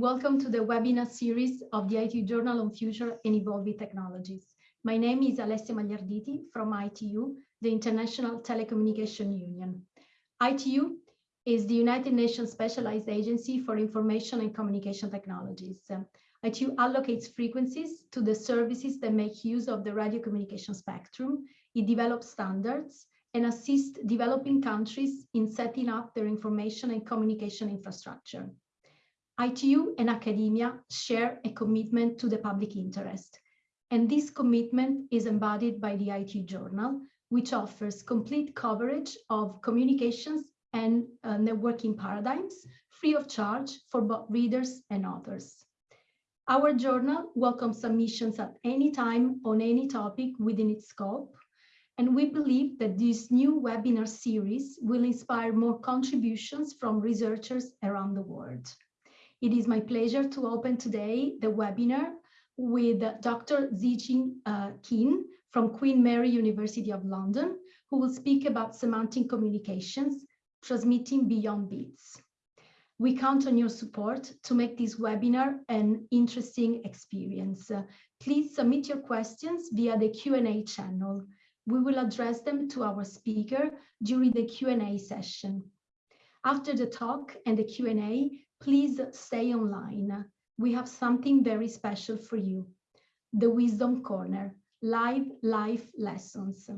Welcome to the webinar series of the ITU Journal on Future and Evolving Technologies. My name is Alessia Magliarditi from ITU, the International Telecommunication Union. ITU is the United Nations Specialized Agency for Information and Communication Technologies. ITU allocates frequencies to the services that make use of the radio communication spectrum. It develops standards and assists developing countries in setting up their information and communication infrastructure. ITU and academia share a commitment to the public interest, and this commitment is embodied by the ITU Journal, which offers complete coverage of communications and uh, networking paradigms free of charge for both readers and authors. Our journal welcomes submissions at any time on any topic within its scope, and we believe that this new webinar series will inspire more contributions from researchers around the world. It is my pleasure to open today the webinar with Dr. Zhijin uh, from Queen Mary University of London, who will speak about semantic communications, transmitting beyond bits. We count on your support to make this webinar an interesting experience. Uh, please submit your questions via the Q&A channel we will address them to our speaker during the Q&A session. After the talk and the Q&A, please stay online. We have something very special for you. The Wisdom Corner, live life lessons.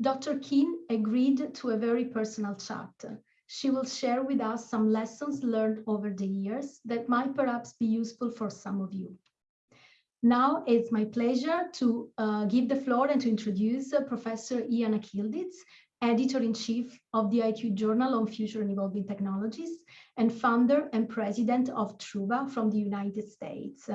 Dr. Qin agreed to a very personal chat. She will share with us some lessons learned over the years that might perhaps be useful for some of you. Now it's my pleasure to uh, give the floor and to introduce uh, Professor Ian Akyildiz, Editor-in-Chief of the ITU Journal on Future and Evolving Technologies and founder and president of Truva from the United States.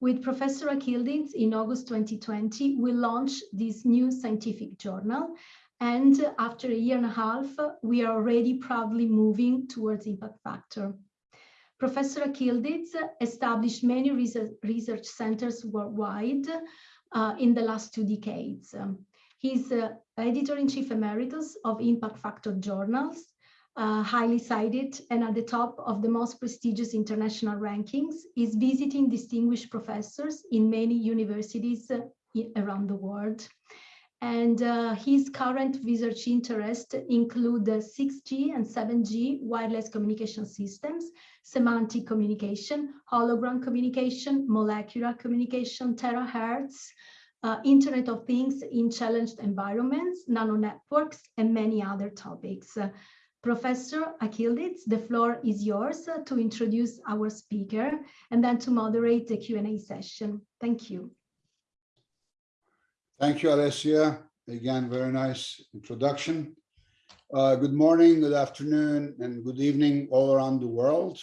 With Professor Akyildiz in August 2020, we launched this new scientific journal and after a year and a half, we are already proudly moving towards impact factor. Professor Akyildiz established many research, centers worldwide uh, in the last two decades. He's uh, editor-in-chief emeritus of impact factor journals, uh, highly cited and at the top of the most prestigious international rankings, is visiting distinguished professors in many universities uh, around the world. And uh, his current research interests include 6G and 7G wireless communication systems, semantic communication, hologram communication, molecular communication, terahertz, uh, Internet of Things in challenged environments, nano networks, and many other topics. Professor Akyildiz, the floor is yours uh, to introduce our speaker and then to moderate the Q&A session. Thank you. Thank you, Alessia. Again, very nice introduction. Uh, good morning, good afternoon, and good evening all around the world.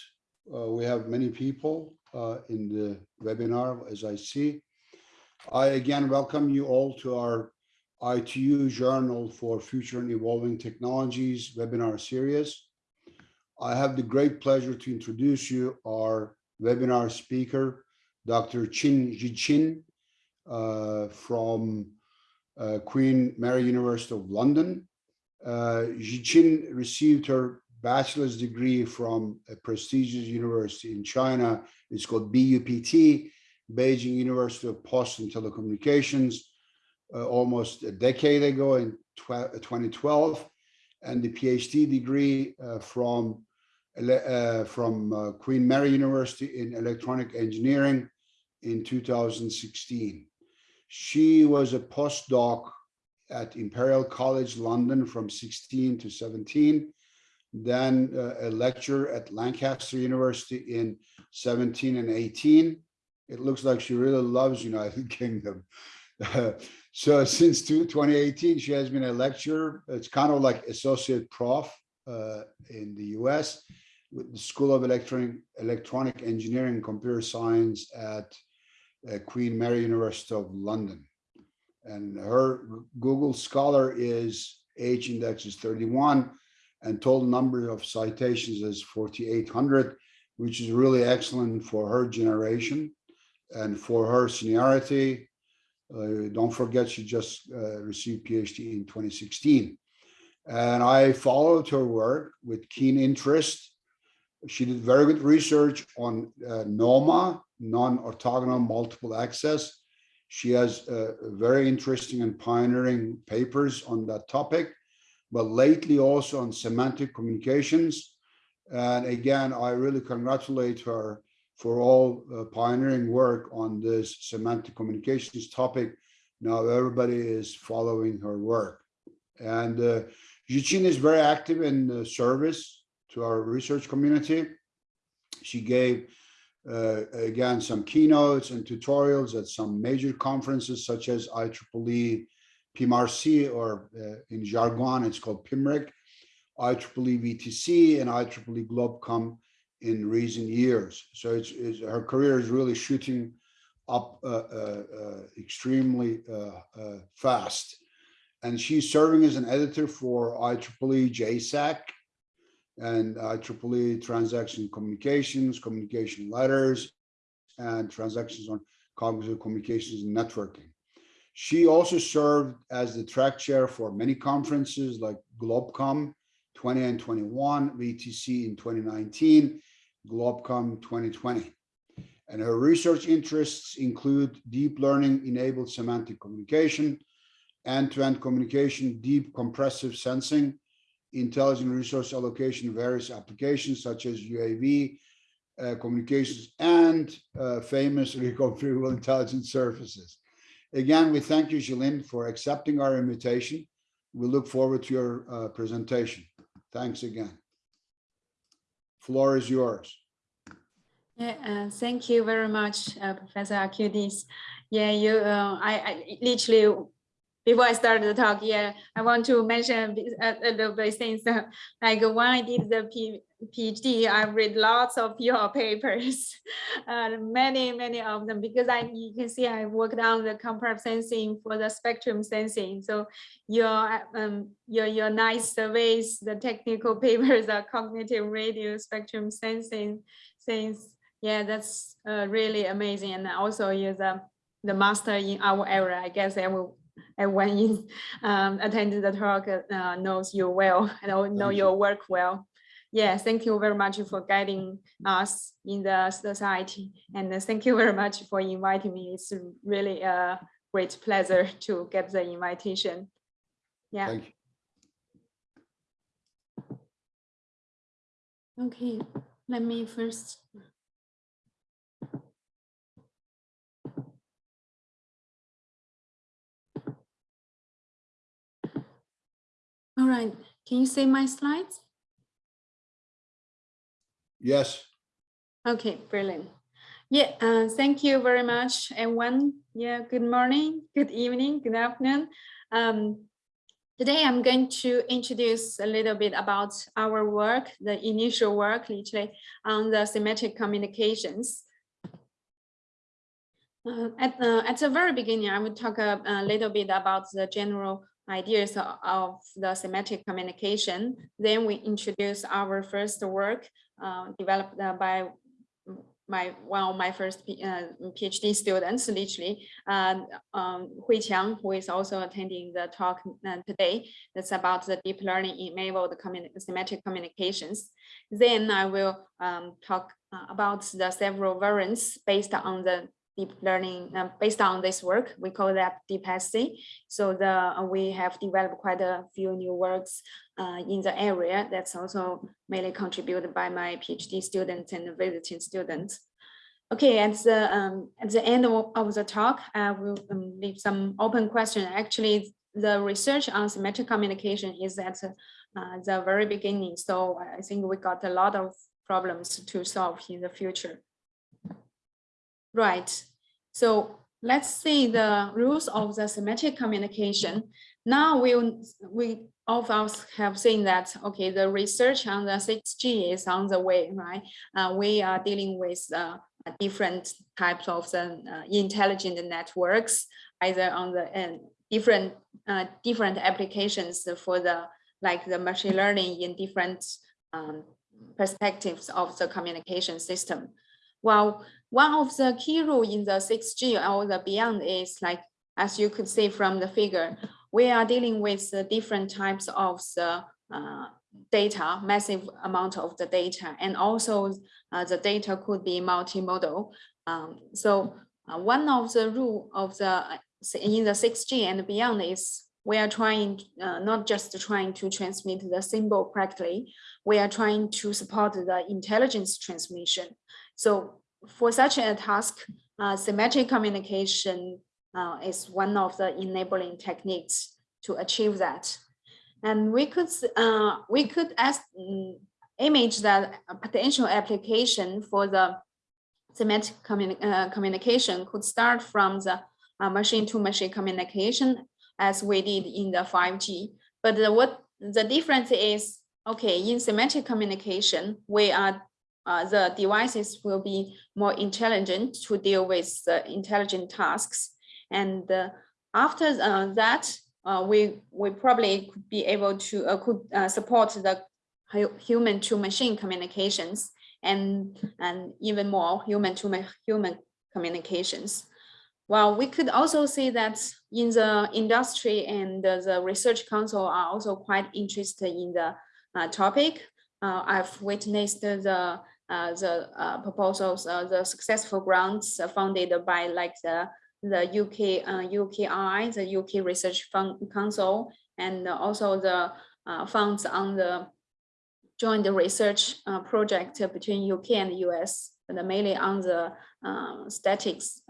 Uh, we have many people uh, in the webinar, as I see. I again welcome you all to our ITU Journal for Future and Evolving Technologies webinar series. I have the great pleasure to introduce you our webinar speaker, Dr. Qin Zhijin, uh, from uh, Queen Mary University of London. Uh, Zhijin received her bachelor's degree from a prestigious university in China. It's called BUPT, Beijing University of Post and Telecommunications, uh, almost a decade ago in 2012, and the PhD degree uh, from uh, from uh, Queen Mary University in Electronic Engineering in 2016. She was a postdoc at Imperial College London from 16 to 17, then uh, a lecturer at Lancaster University in 17 and 18. It looks like she really loves United Kingdom. so since 2018, she has been a lecturer. It's kind of like associate prof uh, in the US with the School of Electronic, Electronic Engineering and Computer Science at uh, Queen Mary University of London. And her Google Scholar is H index is 31 and total number of citations is 4,800, which is really excellent for her generation and for her seniority. Uh, don't forget, she just uh, received PhD in 2016. And I followed her work with keen interest She did very good research on uh, NOMA, non-orthogonal multiple access. She has uh, very interesting and pioneering papers on that topic, but lately also on semantic communications. And again, I really congratulate her for all uh, pioneering work on this semantic communications topic. Now everybody is following her work. And uh, is very active in the service to our research community. She gave, uh, again, some keynotes and tutorials at some major conferences such as IEEE PIMRC, or uh, in jargon, it's called PIMRIC, IEEE VTC, and IEEE GlobeCom in recent years. So it's, it's her career is really shooting up uh, uh, uh, extremely uh, uh, fast. And she's serving as an editor for IEEE JSAC and IEEE transaction communications, communication letters, and transactions on cognitive communications and networking. She also served as the track chair for many conferences like GlobeCom 20 and 21, VTC in 2019, GlobeCom 2020. And her research interests include deep learning enabled semantic communication, end-to-end -end communication, deep compressive sensing, intelligent resource allocation, various applications such as UAV, uh, communications, and uh, famous reconfigurable intelligent surfaces. Again, we thank you, Zhijin, for accepting our invitation. We look forward to your uh, presentation. Thanks again. Floor is yours. Yeah, uh, thank you very much, uh, Professor Akyildiz. Yeah, you, uh, I, I literally before I start the talk, yeah, I want to mention a, a little bit things. like when I did the P, PhD, I read lots of your papers, uh, many, many of them, because I you can see I worked on the compressive sensing for the spectrum sensing. So your um your your nice surveys, the technical papers are cognitive radio spectrum sensing things. Yeah, that's uh, really amazing. And also you're the the master in our area. I guess I will everyone in, um, attended the talk uh, knows you well and know your work well. Yeah, thank you very much for guiding us in the society. And thank you very much for inviting me. It's really a great pleasure to get the invitation. Yeah. Okay, let me first All right, can you see my slides? Yes. Okay, brilliant. Yeah, uh, thank you very much, everyone. Yeah, good morning, good evening, good afternoon. Um, today I'm going to introduce a little bit about our work, the initial work literally on the semantic communications. Uh, at, uh, at the very beginning, I will talk a, a little bit about the general ideas of the semantic communication. Then we introduce our first work uh, developed by my one of my first uh, PhD students, literally, uh, um, Hui Qiang, who is also attending the talk uh, today. That's about the deep learning enabled communi semantic communications. Then I will um, talk uh, about the several variants based on the deep learning uh, based on this work. We call that deep DeepSC. So the uh, we have developed quite a few new works uh, in the area that's also mainly contributed by my PhD students and visiting students. Okay, at the um, at the end of, of the talk, I will um, leave some open question. Actually, the research on semantic communication is at uh, the very beginning. So I think we got a lot of problems to solve in the future. Right. So let's see the rules of the semantic communication. Now we we all of us have seen that okay, the research on the 6G is on the way, right? Uh, we are dealing with uh, different types of the uh, intelligent networks, either on the different uh, different applications for the like the machine learning in different um, perspectives of the communication system. Well, one of the key rule in the 6G or the beyond is like, as you could see from the figure, we are dealing with the different types of the uh, data, massive amount of the data, and also uh, the data could be multimodal. Um, so uh, one of the rule of the uh, in the 6G and beyond is we are trying uh, not just trying to transmit the symbol correctly, we are trying to support the intelligence transmission. So for such a task, uh, semantic communication uh, is one of the enabling techniques to achieve that. And we could uh, we could ask, um, image that potential application for the semantic communi uh, communication could start from the uh, machine-to-machine communication as we did in the 5G. But the, what the difference is, okay, in semantic communication, we are uh, the devices will be more intelligent to deal with the intelligent tasks. And uh, after uh, that, uh, we we probably could be able to uh, could support the human to machine communications and and even more human to human communications. Well, we could also see that in the industry and the research council are also quite interested in the topic. Uh, I've witnessed the uh, the uh, proposals, uh, the successful grants funded by like the the UK UKI, the UK Research Fund Council, and also the funds on the joint research project between UK and US, but mainly on the statics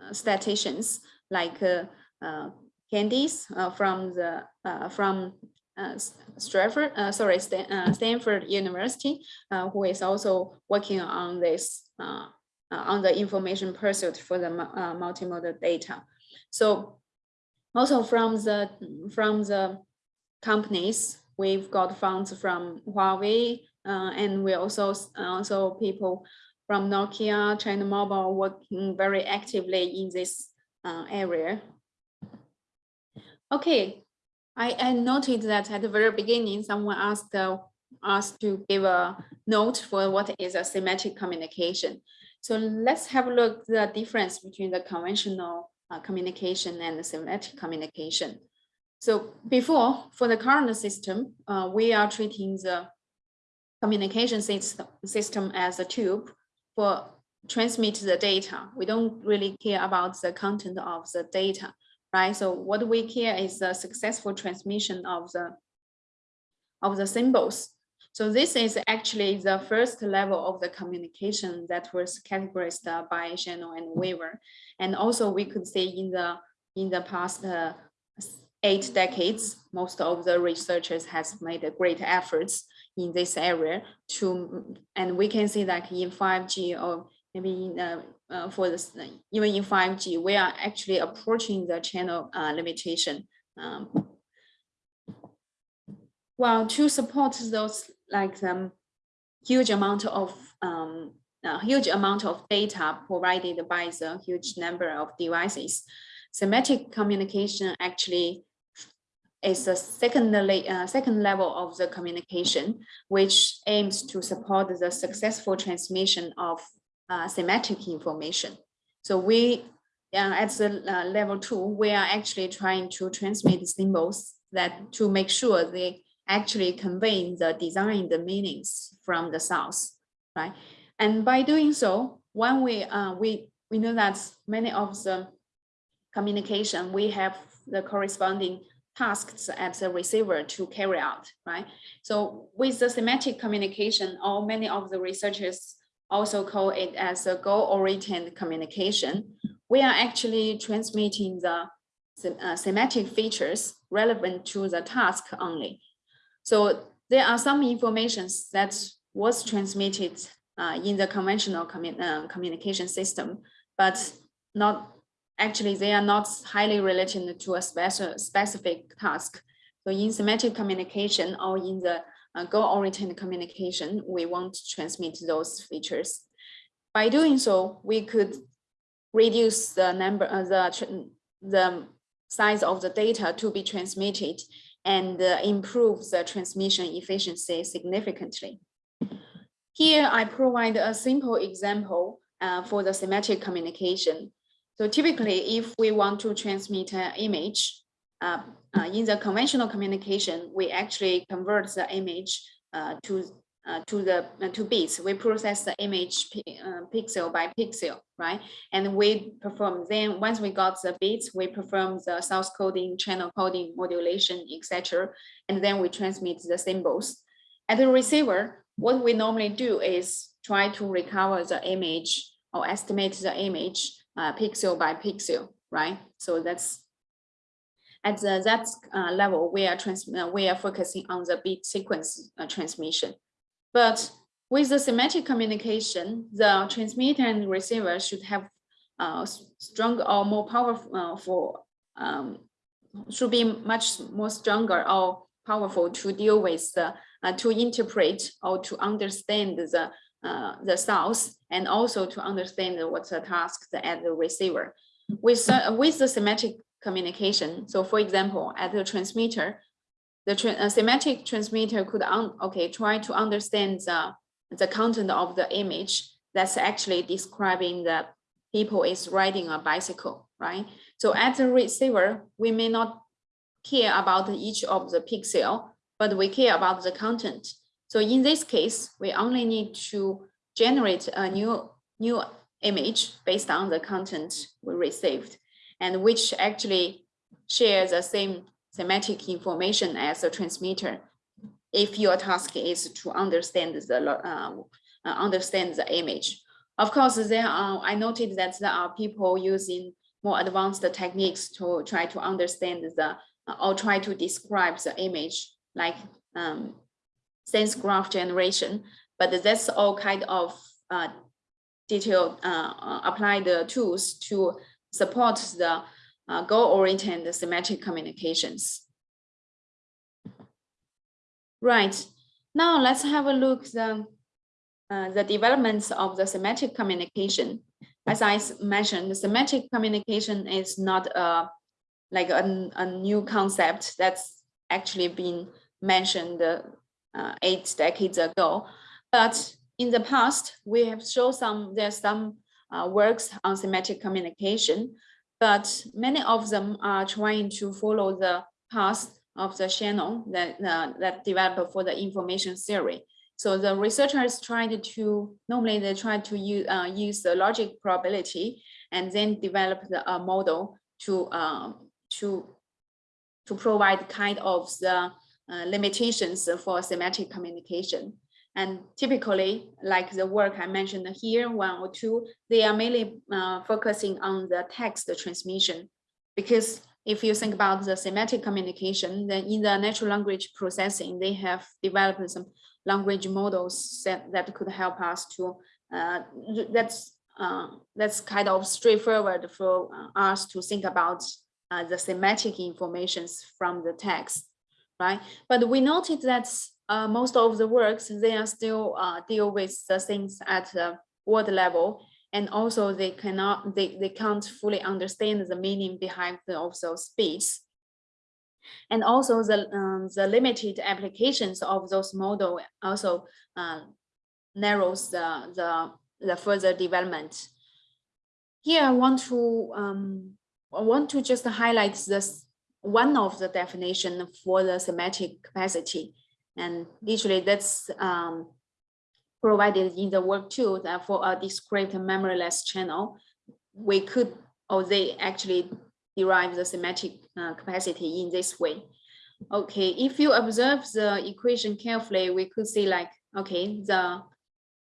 uh, statisticians like uh, uh, Candès from the from Uh, Stratford, uh, sorry, uh, Stanford University, who is also working on this on the information pursuit for the multimodal data. So also from the from the companies, we've got funds from Huawei, uh, and we also also people from Nokia, China Mobile working very actively in this uh, area. Okay, I, I noted that at the very beginning, someone asked uh, us to give a note for what is a semantic communication. So let's have a look the difference between the conventional uh, communication and the semantic communication. So before, for the current system, uh, we are treating the communication system, system as a tube for transmit the data. We don't really care about the content of the data, right? So what we care is the successful transmission of the of the symbols. So this is actually the first level of the communication that was categorized by Shannon and Weaver. And also we could say in the in the past uh, eight decades, most of the researchers has made great efforts in this area to, and we can see that in 5G or maybe in, uh, uh, for this, even in 5G, we are actually approaching the channel uh, limitation. Um, well, to support those like the um, huge amount of um, a huge amount of data provided by the huge number of devices, semantic communication actually is a second, uh, second level of the communication, which aims to support the successful transmission of uh, semantic information. So we, uh, at the uh, level two, we are actually trying to transmit symbols that to make sure they actually convey the design, the meanings from the source, right? And by doing so, when we, uh, we, we know that many of the communication, we have the corresponding tasks at the receiver to carry out, right? So with the semantic communication, or many of the researchers also call it as a goal-oriented communication. We are actually transmitting the uh, semantic features relevant to the task only. So there are some informations that was transmitted uh, in the conventional commu uh, communication system, but not actually they are not highly related to a special specific task. So in semantic communication or in the uh, goal-oriented communication, we want to transmit those features. By doing so, we could reduce the number of uh, the, the size of the data to be transmitted and uh, improve the transmission efficiency significantly. Here, I provide a simple example uh, for the semantic communication. So typically, if we want to transmit an image, uh, uh, in the conventional communication, we actually convert the image uh, to uh, to the to bits. We process the image pixel by pixel, right? And we perform then once we got the bits, we perform the source coding, channel coding, modulation, etc. And then we transmit the symbols. At the receiver, what we normally do is try to recover the image or estimate the image uh, pixel by pixel, right? So that's at the, that uh, level, we are trans, uh, we are focusing on the bit sequence uh, transmission. But with the semantic communication, the transmitter and receiver should have uh, stronger or more powerful uh, um, should be much more stronger or powerful to deal with the uh, to interpret or to understand the uh, the source and also to understand what's the task at the receiver. With uh, with the semantic communication, so for example, at the transmitter, the tra- semantic transmitter could okay try to understand the the content of the image that's actually describing that people is riding a bicycle, right? So at the receiver, we may not care about each of the pixel, but we care about the content. So in this case, we only need to generate a new new image based on the content we received, and which actually share the same semantic information as a transmitter. If your task is to understand the uh, uh, understand the image, of course, there are. I noted that there are people using more advanced techniques to try to understand the or try to describe the image, like um, scene graph generation. But that's all kind of uh, detailed uh, uh, applied tools to support the uh, goal-oriented semantic communications. Right, now let's have a look the, uh, the developments of the semantic communication. As I mentioned, the semantic communication is not a like a, a new concept that's actually been mentioned uh, eight decades ago. But in the past, we have shown some, there's some uh, works on semantic communication, but many of them are trying to follow the path of the Shannon that, uh, that developed for the information theory. So the researchers tried to, normally they try to use, uh, use the logic probability and then develop the uh, model to, um, to, to provide kind of the uh, limitations for semantic communication. And typically, like the work I mentioned here, one or two, they are mainly uh, focusing on the text transmission. Because if you think about the semantic communication, then in the natural language processing, they have developed some language models that, that could help us to, uh, that's, uh, that's kind of straightforward for us to think about uh, the semantic informations from the text, right? But we noted that uh, most of the works, they are still uh, deal with the things at the word level. And also they cannot, they, they can't fully understand the meaning behind the, of those speech. And also the, um, the limited applications of those model also uh, narrows the, the, the further development. Here I want to um, I want to just highlight this one of the definition for the semantic capacity. And literally that's um, provided in the work too, that for a discrete memoryless channel, we could, or they actually derive the semantic uh, capacity in this way. Okay, if you observe the equation carefully, we could see like, okay, the,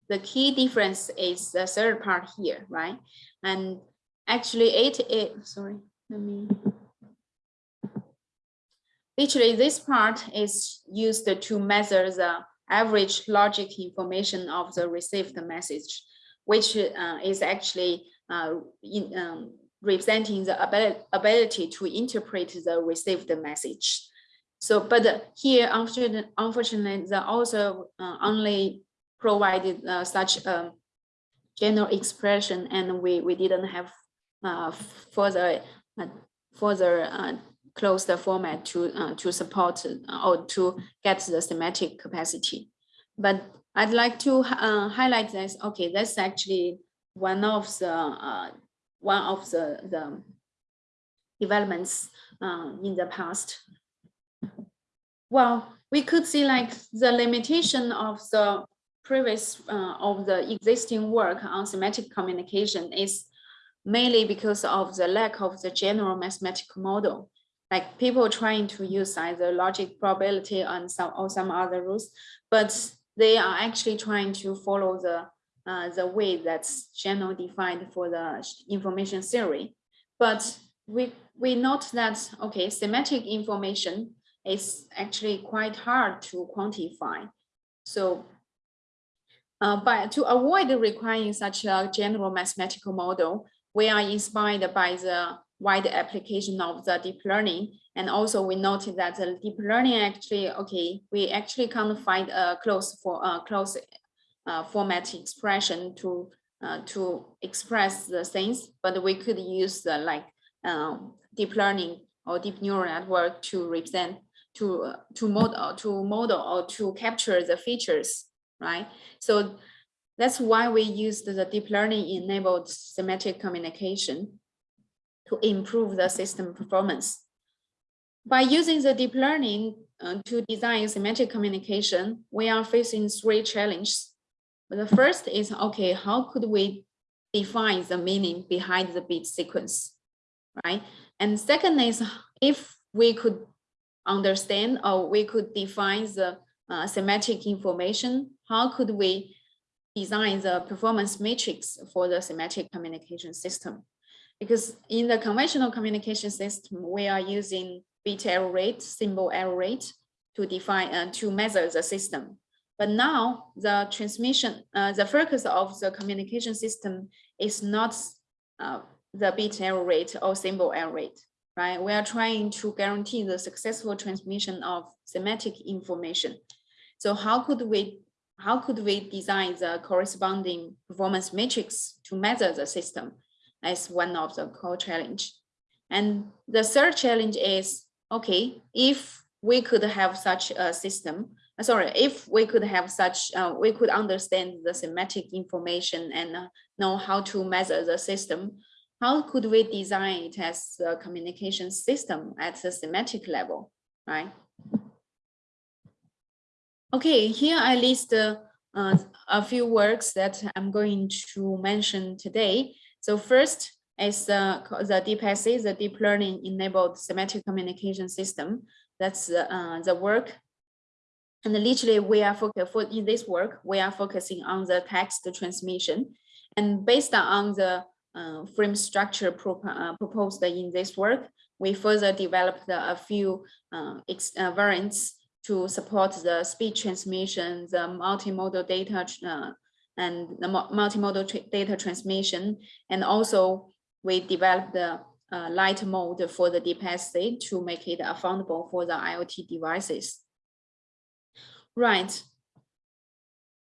the key difference is the third part here, right? And actually it is, sorry, let me. Literally, this part is used to measure the average logic information of the received message, which uh, is actually uh, in, um, representing the ability, ability to interpret the received message. So, but here, unfortunately, the author uh, only provided uh, such a general expression, and we, we didn't have uh, further uh, further close the format to uh, to support uh, or to get the semantic capacity. But I'd like to uh, highlight this. Okay, that's actually one of the uh, one of the the developments uh, in the past. Well, we could see like the limitation of the previous uh, of the existing work on semantic communication is mainly because of the lack of the general mathematical model. Like people trying to use either logic probability and some or some other rules, but they are actually trying to follow the uh, the way that's general defined for the information theory. But we we note that okay, semantic information is actually quite hard to quantify. So uh, but to avoid requiring such a general mathematical model, we are inspired by the wide application of the deep learning. And also we noted that the deep learning actually, okay, we actually can't find a close for a close uh, format expression to uh, to express the things, but we could use the like um, deep learning or deep neural network to represent to uh, to model to model or to capture the features, right? So that's why we used the deep learning enabled semantic communication to improve the system performance. By using the deep learning uh, to design semantic communication, we are facing three challenges. The first is, okay, how could we define the meaning behind the bit sequence, right? And second is, if we could understand or we could define the uh, semantic information, how could we design the performance matrix for the semantic communication system? Because in the conventional communication system, we are using bit error rate, symbol error rate to define uh, to measure the system. But now the transmission, uh, the focus of the communication system is not uh, the bit error rate or symbol error rate, right? We are trying to guarantee the successful transmission of semantic information. So how could we how could we design the corresponding performance matrix to measure the system? As one of the core challenge. And the third challenge is, okay, if we could have such a system, uh, sorry, if we could have such, uh, we could understand the semantic information and uh, know how to measure the system, how could we design it as a communication system at the semantic level, right? Okay, here I list uh, uh, a few works that I'm going to mention today. So first is uh, the DeepSC, the deep learning enabled semantic communication system. That's uh, the work. And literally we are focused for in this work, we are focusing on the text transmission. And based on the uh, frame structure uh, proposed in this work, we further developed a few uh, uh, variants to support the speech transmission, the multimodal data uh, and the multimodal data transmission. And also we developed the uh, light mode for the DeepSC to make it affordable for the IoT devices. Right.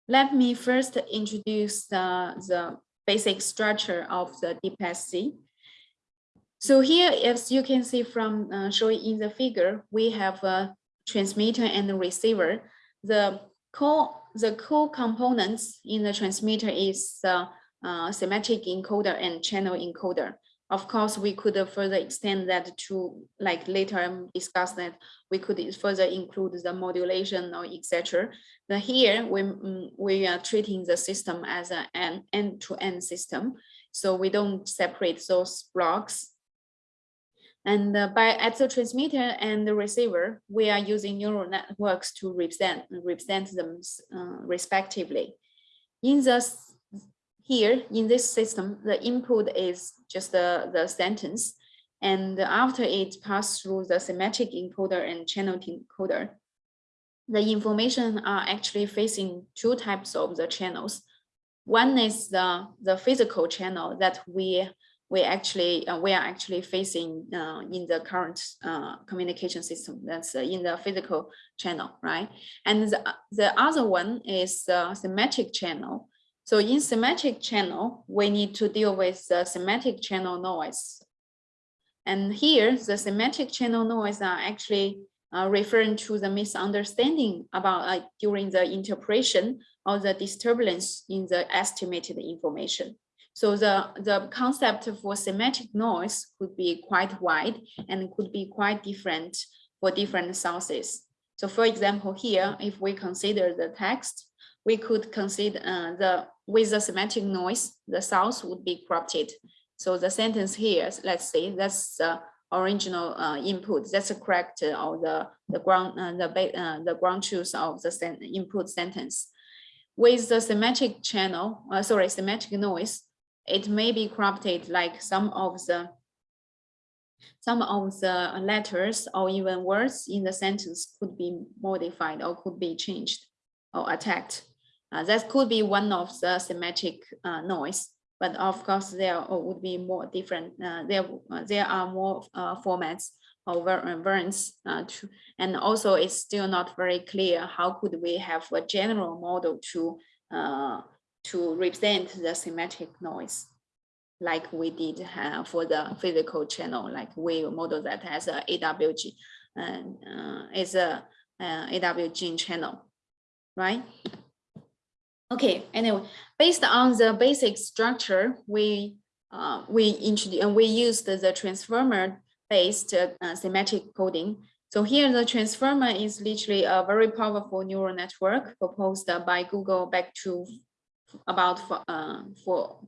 Let me first introduce the, the basic structure of the DeepSC. So here, as you can see from uh, showing in the figure, we have a transmitter and a receiver. The core the core components in the transmitter is the uh, semantic encoder and channel encoder. Of course, we could further extend that to like later discuss that we could further include the modulation or etc. But here we, mm, we are treating the system as an end-to-end -end system. So we don't separate those blocks and uh, by at the transmitter and the receiver, we are using neural networks to represent, represent them uh, respectively. In this, here, in this system, the input is just the, the sentence. And after it passes through the semantic encoder and channel encoder, the information are actually facing two types of the channels. One is the, the physical channel that we we actually uh, we are actually facing uh, in the current uh, communication system that's uh, in the physical channel, right? And the, the other one is the semantic channel. So in semantic channel, we need to deal with the semantic channel noise. And here, the semantic channel noise are actually uh, referring to the misunderstanding about uh, during the interpretation or the disturbance in the estimated information. So the, the concept for semantic noise could be quite wide and could be quite different for different sources. So for example, here, if we consider the text, we could consider uh, the with the semantic noise, the source would be corrupted. So the sentence here, let's say that's the original uh, input, that's the correct uh, or the the ground uh, the uh, the ground truth of the sen input sentence. With the semantic channel, uh, sorry, semantic noise, it may be corrupted like some of the some of the letters or even words in the sentence could be modified or could be changed or attacked. Uh, that could be one of the semantic uh, noise, but of course there would be more different. Uh, there, uh, there are more uh, formats or uh, variants, to, and also it's still not very clear how could we have a general model to to represent the semantic noise like we did uh, for the physical channel, like we model that as a AWG and uh, a uh, AWGN channel, right? Okay, anyway, based on the basic structure, we uh, we introduced and we used the transformer based uh, semantic coding. So here the transformer is literally a very powerful neural network proposed by Google back to about for, uh, for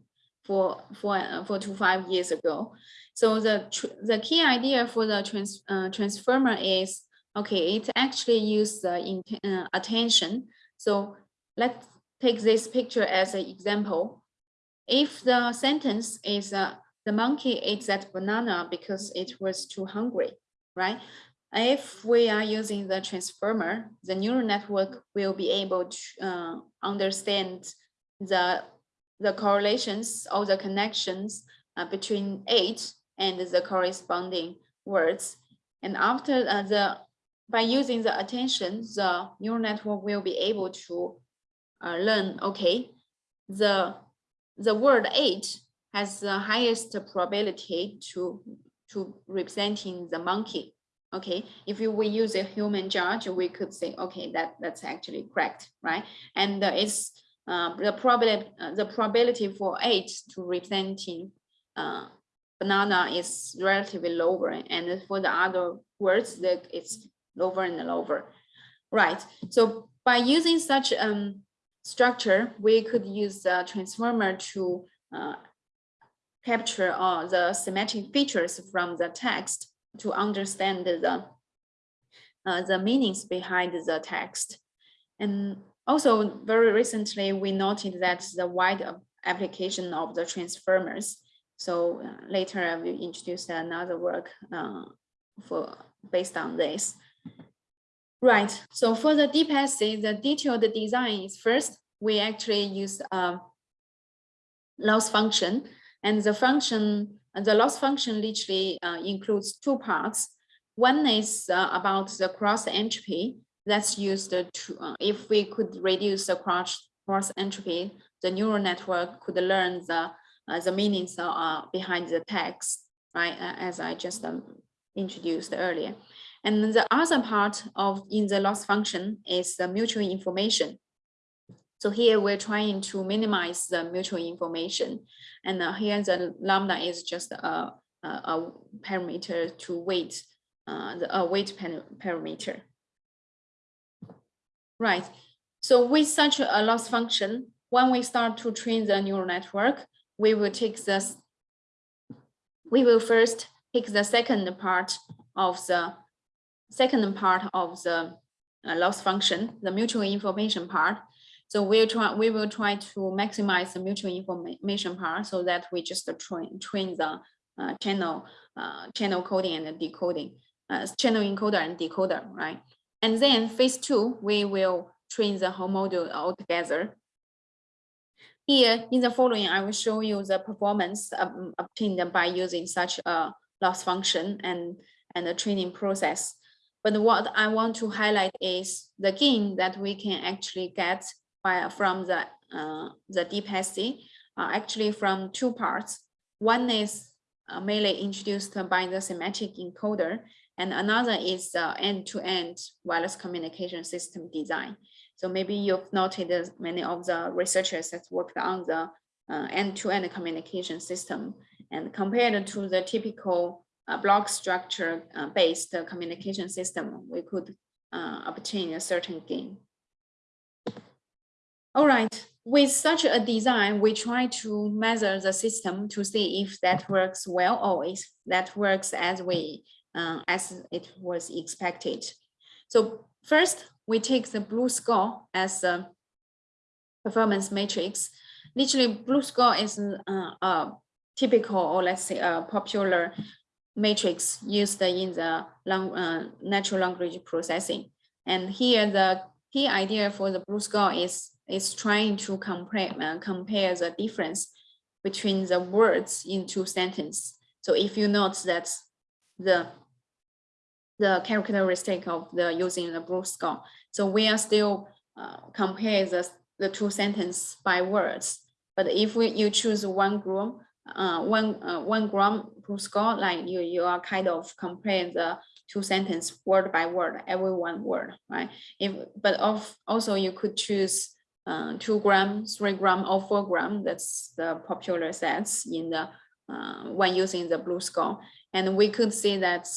four, four, uh, four to five years ago. So the the key idea for the trans, uh, transformer is okay. It actually uses the uh, attention. So let's take this picture as an example. If the sentence is uh, the monkey ate that banana because it was too hungry, right? If we are using the transformer, the neural network will be able to uh, understand the the correlations or the connections uh, between eight and the corresponding words. And after uh, the, by using the attention, the neural network will be able to uh, learn, okay, the, the word eight has the highest probability to, to representing the monkey. Okay, if you, we use a human judge, we could say, okay, that, that's actually correct, right? And uh, it's uh, the probability uh, the probability for eight to representing uh, banana is relatively lower, and for the other words that it's lower and lower. Right. So by using such um structure, we could use the transformer to uh, capture all the semantic features from the text to understand the uh, the meanings behind the text. And also, very recently, we noted that the wide application of the transformers. So uh, later I will introduce another work uh, for based on this. Right, so for the deep DeepSC, the detailed design is first, we actually use a loss function and the function, the loss function literally uh, includes two parts. One is uh, about the cross entropy that's used to, uh, if we could reduce the cross, cross entropy, the neural network could learn the, uh, the meanings uh, behind the text, right? Uh, as I just um, introduced earlier. And the other part of in the loss function is the mutual information. So here we're trying to minimize the mutual information. And uh, here the lambda is just a, a, a parameter to weight, uh, the a weight parameter. Right. So with such a loss function, when we start to train the neural network, we will take this, we will first take the second part of the second part of the uh, loss function, the mutual information part. So we'll try, we will try to maximize the mutual information part so that we just train, train the uh, channel, uh, channel coding and decoding, uh, channel encoder and decoder, right? And then phase two, we will train the whole model altogether. Here in the following, I will show you the performance um, obtained by using such a loss function and, and the training process. But what I want to highlight is the gain that we can actually get by, from the, uh, the DeepSC, uh, actually from two parts. One is uh, mainly introduced by the semantic encoder, and another is uh, end-to-end wireless communication system design. So maybe you've noted many of the researchers that worked on the uh, end-to-end communication system. And compared to the typical uh, block structure uh, based communication system, we could uh, obtain a certain gain. All right, with such a design, we try to measure the system to see if that works well or if that works as we uh, as it was expected. So first, we take the BLEU score as a performance matrix. Literally, BLEU score is uh, a typical or let's say a popular matrix used in the long, uh, natural language processing. And here the key idea for the BLEU score is, is trying to compare, uh, compare the difference between the words in two sentences. So if you note that the the characteristic of the using the BLEU score. So we are still uh, compare the, the two sentence by words. But if we, you choose one gram, uh, one uh, one gram BLEU score, like you you are kind of comparing the two sentence word by word, every one word, right? If but of also you could choose uh, two gram, three gram, or four gram. That's the popular sets in the uh, when using the BLEU score, and we could see that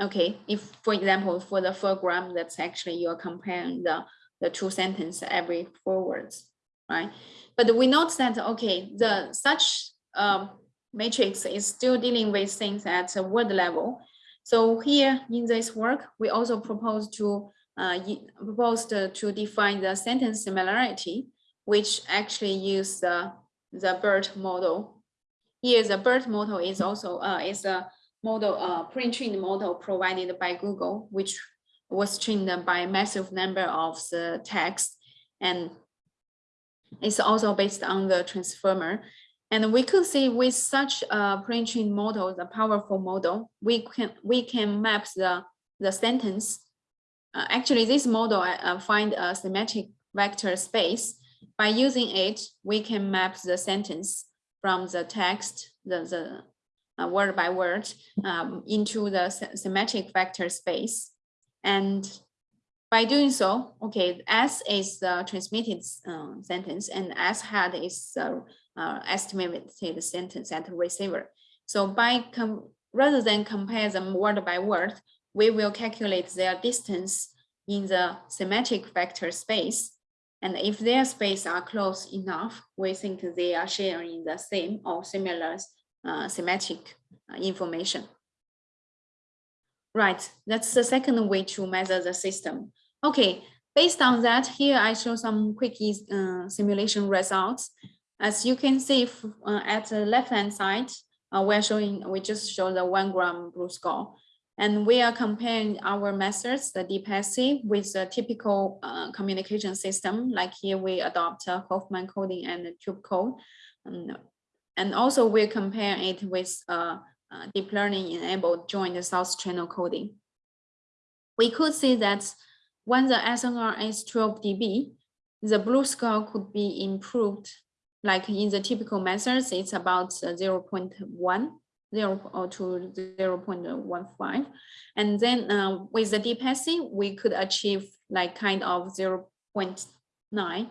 Okay, if, for example, for the four gram, that's actually you're comparing the, the two sentence every four words, right? But we note that, okay, the such um, matrix is still dealing with things at a word level. So here in this work, we also propose to uh, proposed to define the sentence similarity, which actually use the, the BERT model. Here, the BERT model is also uh, is a model, uh, pre-trained model provided by Google, which was trained by a massive number of the text and it's also based on the transformer. And we could see with such a pre-trained model, the powerful model, we can we can map the the sentence. Uh, actually, this model uh, find a semantic vector space. By using it, we can map the sentence from the text, the, the uh, word by word um, into the semantic vector space. And by doing so, okay, S is the transmitted uh, sentence and S hat is the uh, estimated sentence at the receiver. So by rather than compare them word by word, we will calculate their distance in the semantic vector space. And if their space are close enough, we think they are sharing the same or similar uh, semantic uh, information. Right, that's the second way to measure the system. Okay, based on that, here I show some quick uh, simulation results. As you can see uh, at the left-hand side, uh, we're showing, we just show the one gram BLEU score. And we are comparing our methods, the DeepSC, with the typical uh, communication system. Like here we adopt uh, Huffman coding and Turbo code. Um, and also we compare it with uh, uh, deep learning enabled joint source channel coding. We could see that when the SNR is 12 dB, the BLEU score could be improved. Like in the typical methods, it's about uh, 0 0.1, 0 or to 0 0.15. And then uh, with the deep DeepSC, we could achieve like kind of 0 0.9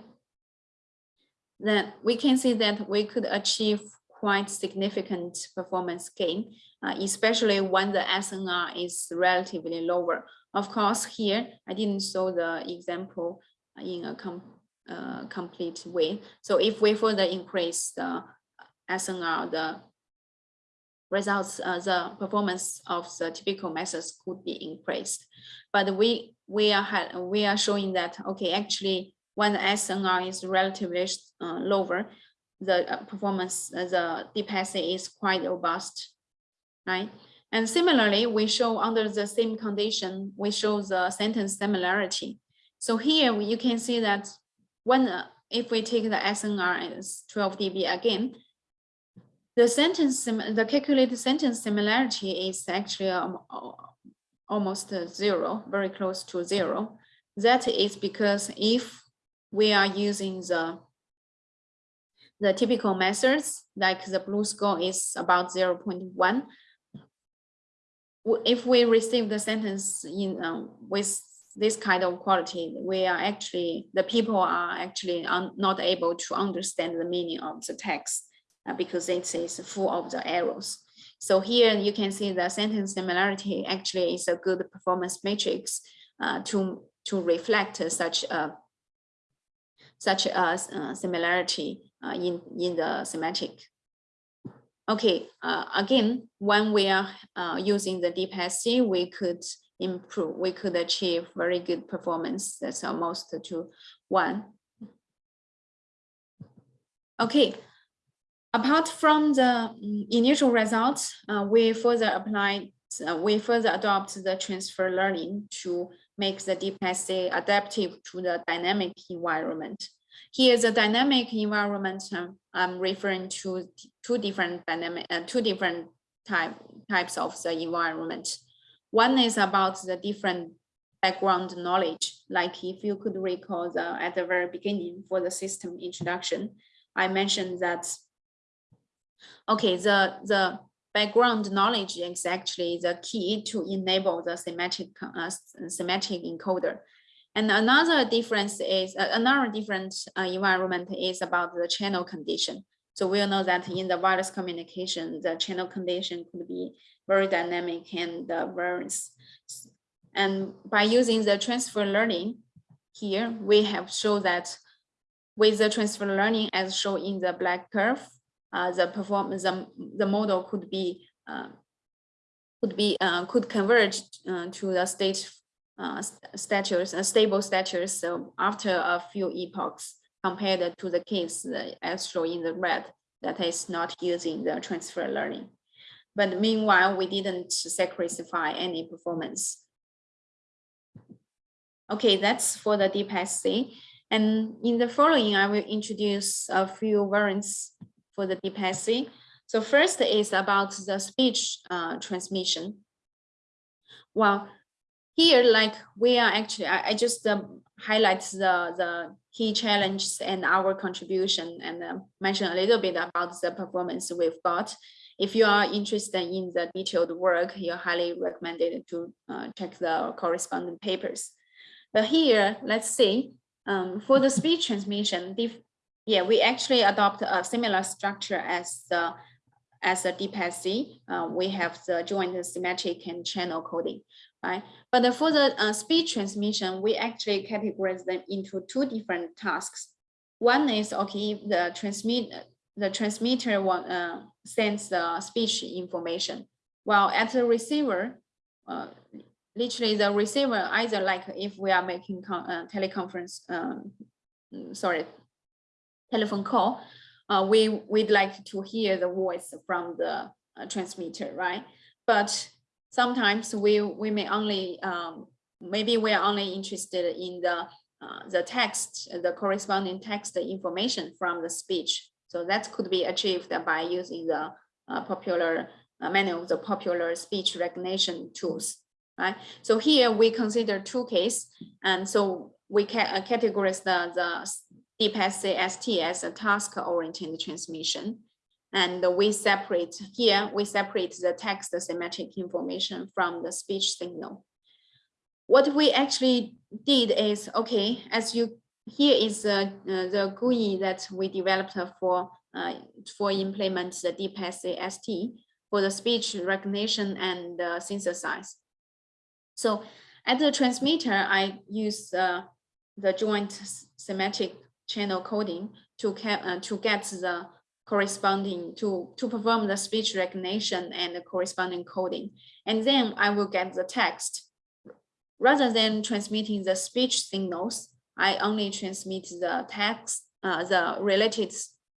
then we can see that we could achieve quite significant performance gain, uh, especially when the SNR is relatively lower. Of course, here I didn't show the example in a com uh, complete way. So if we further increase the SNR, the results, uh, the performance of the typical methods could be increased. But we we are we are showing that okay, actually when the SNR is relatively uh, lower, the uh, performance, uh, the DPSC is quite robust, right? And similarly, we show under the same condition, we show the sentence similarity. So here you can see that when uh, if we take the SNR as 12 dB again, the sentence, the calculated sentence similarity is actually um, almost zero, very close to zero. That is because if we are using the the typical methods, like the BLEU score is about 0 0.1. If we receive the sentence in uh, with this kind of quality, we are actually, the people are actually not able to understand the meaning of the text uh, because it is full of the errors. So here you can see the sentence similarity actually is a good performance matrix uh, to, to reflect such a such a uh, similarity uh, in, in the semantic. Okay, uh, again, when we are using the DeepSC, we could improve, we could achieve very good performance. That's almost to one. Okay, apart from the mm, initial results, uh, we further apply, uh, we further adopt the transfer learning to make the DeepSC adaptive to the dynamic environment. Here, the dynamic environment, um, I'm referring to two different dynamic, uh, two different type, types of the environment. One is about the different background knowledge, like if you could recall the, at the very beginning for the system introduction, I mentioned that, okay, the, the background knowledge is actually the key to enable the semantic, uh, semantic encoder. And another difference is uh, another different uh, environment is about the channel condition. So we know that in the wireless communication, the channel condition could be very dynamic and uh, varies. And by using the transfer learning here, we have shown that with the transfer learning as shown in the black curve, uh, the performance, the, the model could be uh, could be uh, could converge uh, to the state uh, status, uh, stable status so after a few epochs compared to the case as shown in the red that is not using the transfer learning. But meanwhile, we didn't sacrifice any performance. Okay, that's for the DeepSC. And in the following, I will introduce a few variants for the DeepSC. So first is about the speech uh, transmission. Well, here, like we are actually, I, I just um, highlight the, the key challenges and our contribution and uh, mention a little bit about the performance we've got. If you are interested in the detailed work, you're highly recommended to uh, check the corresponding papers. But here, let's see, um, for the speech transmission, yeah, we actually adopt a similar structure as the as a DeepSC. Uh, we have the joint semantic and channel coding right? But for the uh, speech transmission, we actually categorize them into two different tasks. One is, okay, the transmit, the transmitter one, uh, sends the speech information, while at the receiver, uh, literally the receiver either like if we are making uh, teleconference, um, sorry, telephone call, uh, we, we'd like to hear the voice from the uh, transmitter, right? But sometimes we we may only um, maybe we are only interested in the uh, the text, the corresponding text information from the speech. So that could be achieved by using the uh, popular uh, many of the popular speech recognition tools. Right. So here we consider two cases, and so we can uh, categorize the the DeepSC ST as a task-oriented transmission. And we separate here, we separate the text semantic information from the speech signal. What we actually did is, okay, as you, here is uh, the GUI that we developed for, uh, for implement the DeepSC ST for the speech recognition and uh, synthesize. So at the transmitter, I use uh, the joint semantic channel coding to, uh, to get the corresponding to, to perform the speech recognition and the corresponding coding. And then I will get the text. Rather than transmitting the speech signals, I only transmit the text, uh, the related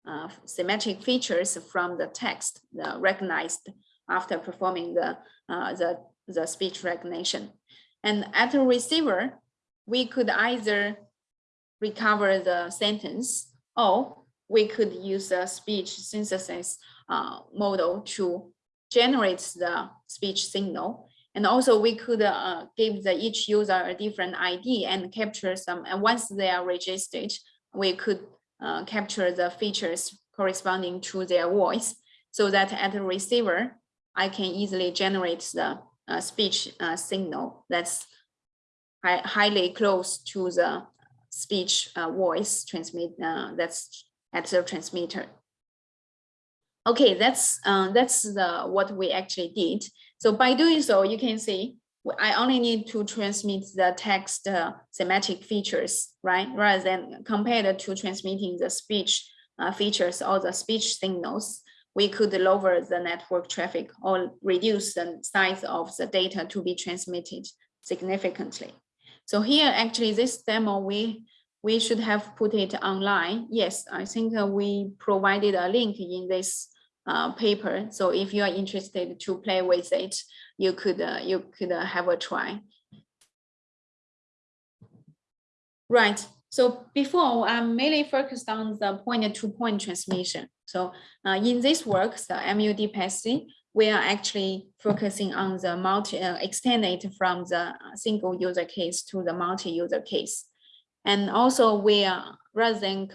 uh, semantic features from the text the recognized after performing the, uh, the, the speech recognition. And at the receiver, we could either recover the sentence or we could use a speech synthesis uh, model to generate the speech signal. And also we could uh, give the each user a different ID and capture some, and once they are registered, we could uh, capture the features corresponding to their voice so that at the receiver, I can easily generate the uh, speech uh, signal that's hi- highly close to the speech uh, voice transmit uh, that's at the transmitter. Okay, that's uh, that's the what we actually did. So by doing so, you can see I only need to transmit the text uh, semantic features, right? Rather than compared to transmitting the speech uh, features or the speech signals, we could lower the network traffic or reduce the size of the data to be transmitted significantly. So here, actually, this demo, we we should have put it online. Yes, I think uh, we provided a link in this uh, paper. So if you are interested to play with it, you could uh, you could uh, have a try. Right. So before I'm mainly focused on the point-to-point transmission. So uh, in this work, the MUD we are actually focusing on the multi uh, extend it from the single user case to the multi-user case. And also we are rather than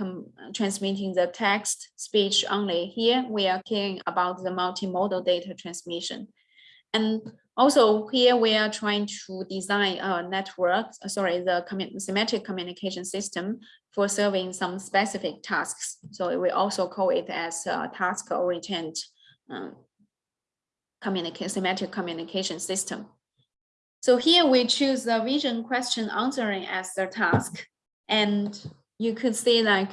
transmitting the text speech only here, we are caring about the multimodal data transmission. And also here we are trying to design a network, uh, sorry, the commu- semantic communication system for serving some specific tasks. So we also call it as a task oriented um, communicate semantic communication system. So here we choose the vision question answering as the task. And you could say like,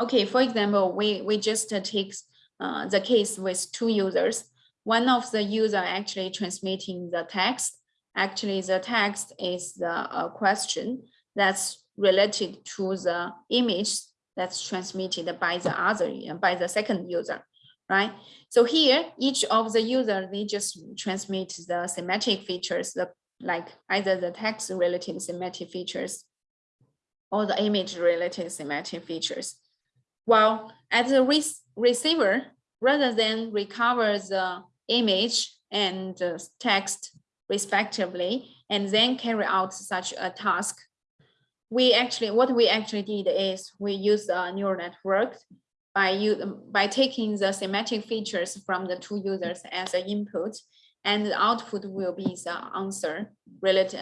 okay, for example, we, we just take uh, the case with two users. One of the user actually transmitting the text. Actually, the text is the uh, question that's related to the image that's transmitted by the other, by the second user, right? So here, each of the user, they just transmit the semantic features, the, like either the text related semantic features or the image related semantic features. While at the re receiver, rather than recover the image and text respectively, and then carry out such a task, we actually, what we actually did is we use a neural network by you by taking the semantic features from the two users as an input, and the output will be the answer related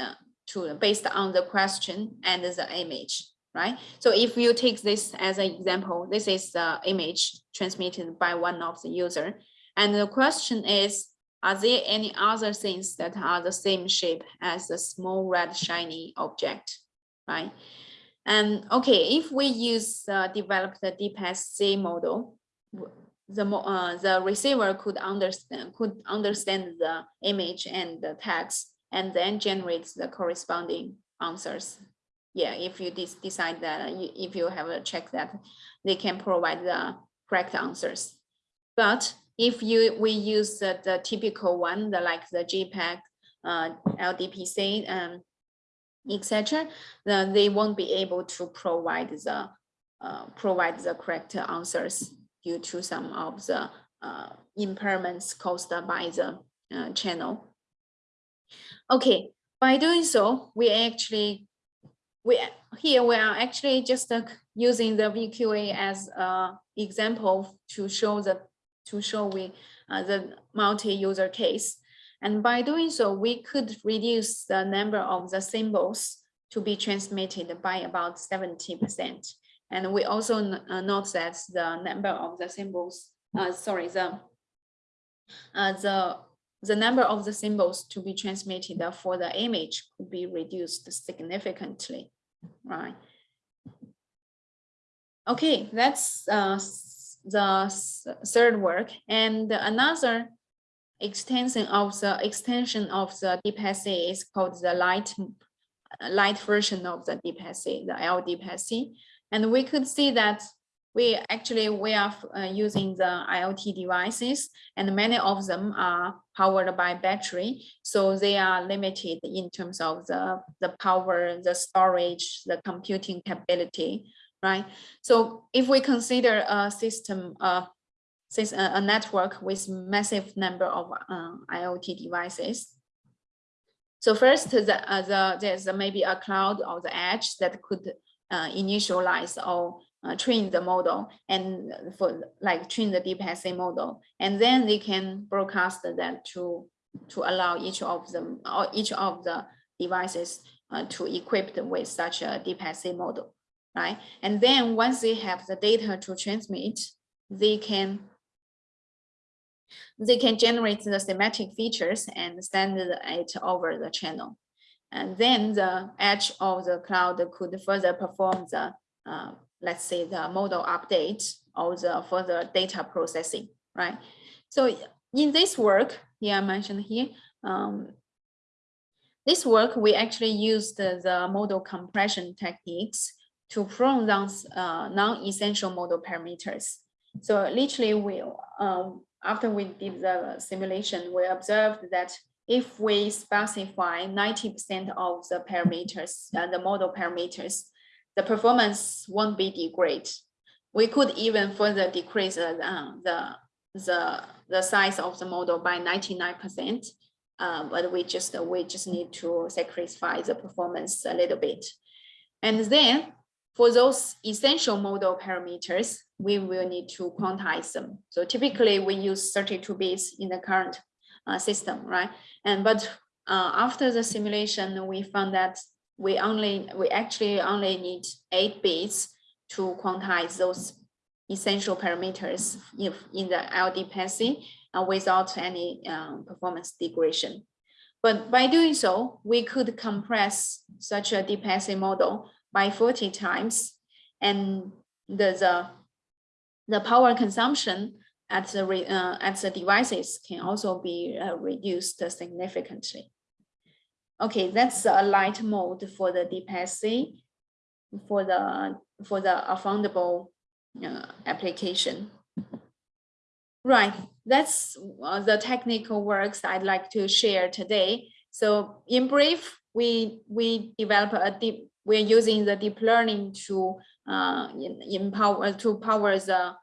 to based on the question and the image, right? So if you take this as an example, this is the image transmitted by one of the user, and the question is, are there any other things that are the same shape as the small red shiny object, right? And okay, if we use uh, develop the DeepSC model, the uh, the receiver could understand could understand the image and the text, and then generates the corresponding answers. Yeah, if you decide that uh, if you have a check that they can provide the correct answers. But if you we use the, the typical one, the like the JPEG, uh, LDPC, um, etc., then they won't be able to provide the uh, provide the correct answers due to some of the uh, impairments caused by the uh, channel. Okay, by doing so, we actually we here we are actually just uh, using the VQA as a example to show the to show we uh, the multi-user case. And by doing so, we could reduce the number of the symbols to be transmitted by about 70%. And we also uh, note that the number of the symbols, uh, sorry, the uh, the the number of the symbols to be transmitted for the image could be reduced significantly, right? Okay, that's uh, the third work. And another extension of the extension of the DeepSC is called the light light version of the DeepSC, the L-DeepSC. And we could see that we actually we are uh, using the IoT devices and many of them are powered by battery. So they are limited in terms of the, the power, the storage, the computing capability, right? So if we consider a system, uh, sys- a a network with massive number of uh, IoT devices, so first, the, uh, the, there's maybe a cloud or the edge that could uh, initialize or uh, train the model and for like train the deep DeepSC model. And then they can broadcast that to, to allow each of them or each of the devices uh, to equip them with such a deep DeepSC model, right? And then once they have the data to transmit, they can they can generate the semantic features and send it over the channel. And then the edge of the cloud could further perform the, uh, let's say, the model update or the further data processing, right? So in this work, here I mentioned here, um, this work, we actually used the, the model compression techniques to prune down uh, non-essential model parameters. So literally, we um, after we did the simulation, we observed that if we specify 90% of the parameters, uh, the model parameters, the performance won't be degrade. We could even further decrease uh, the, the, the size of the model by 99%, uh, but we just, we just need to sacrifice the performance a little bit. And then for those essential model parameters, we will need to quantize them. So typically we use 32 bits in the current uh, system, right? And but uh, after the simulation, we found that we only we actually only need eight bits to quantize those essential parameters if in the LDPC uh, without any um, performance degradation. But by doing so, we could compress such a DeepSC model by 40 times and the, the, the power consumption at the, uh, at the devices can also be uh, reduced significantly. Okay, that's a light mode for the DeepSC for the for the affordable uh, application. Right, that's uh, the technical works I'd like to share today. So in brief, we we develop a deep we're using the deep learning to uh, empower to power the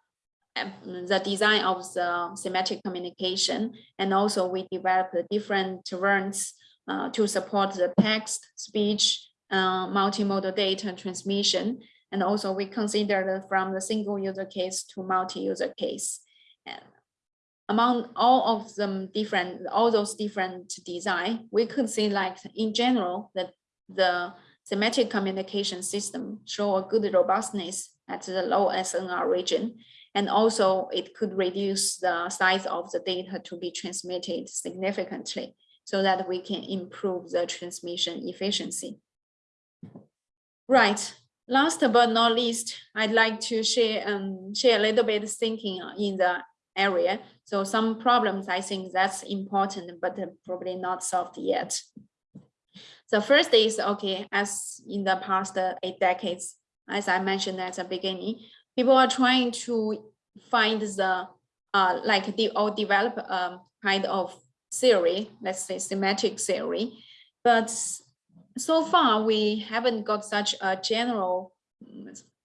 the design of the semantic communication. And also we develop different terrains uh, to support the text speech uh, multimodal data transmission. And also we consider from the single user case to multi-user case. And among all of them different all those different design we could see like in general that the semantic communication system show a good robustness at the low SNR region. And also it could reduce the size of the data to be transmitted significantly so that we can improve the transmission efficiency. Right, last but not least, I'd like to share, um, share a little bit thinking in the area. So some problems I think that's important, but probably not solved yet. The first is, okay, as in the past eight decades, as I mentioned at the beginning, people are trying to find the, uh, like the, or develop a kind of theory, let's say semantic theory, but so far we haven't got such a general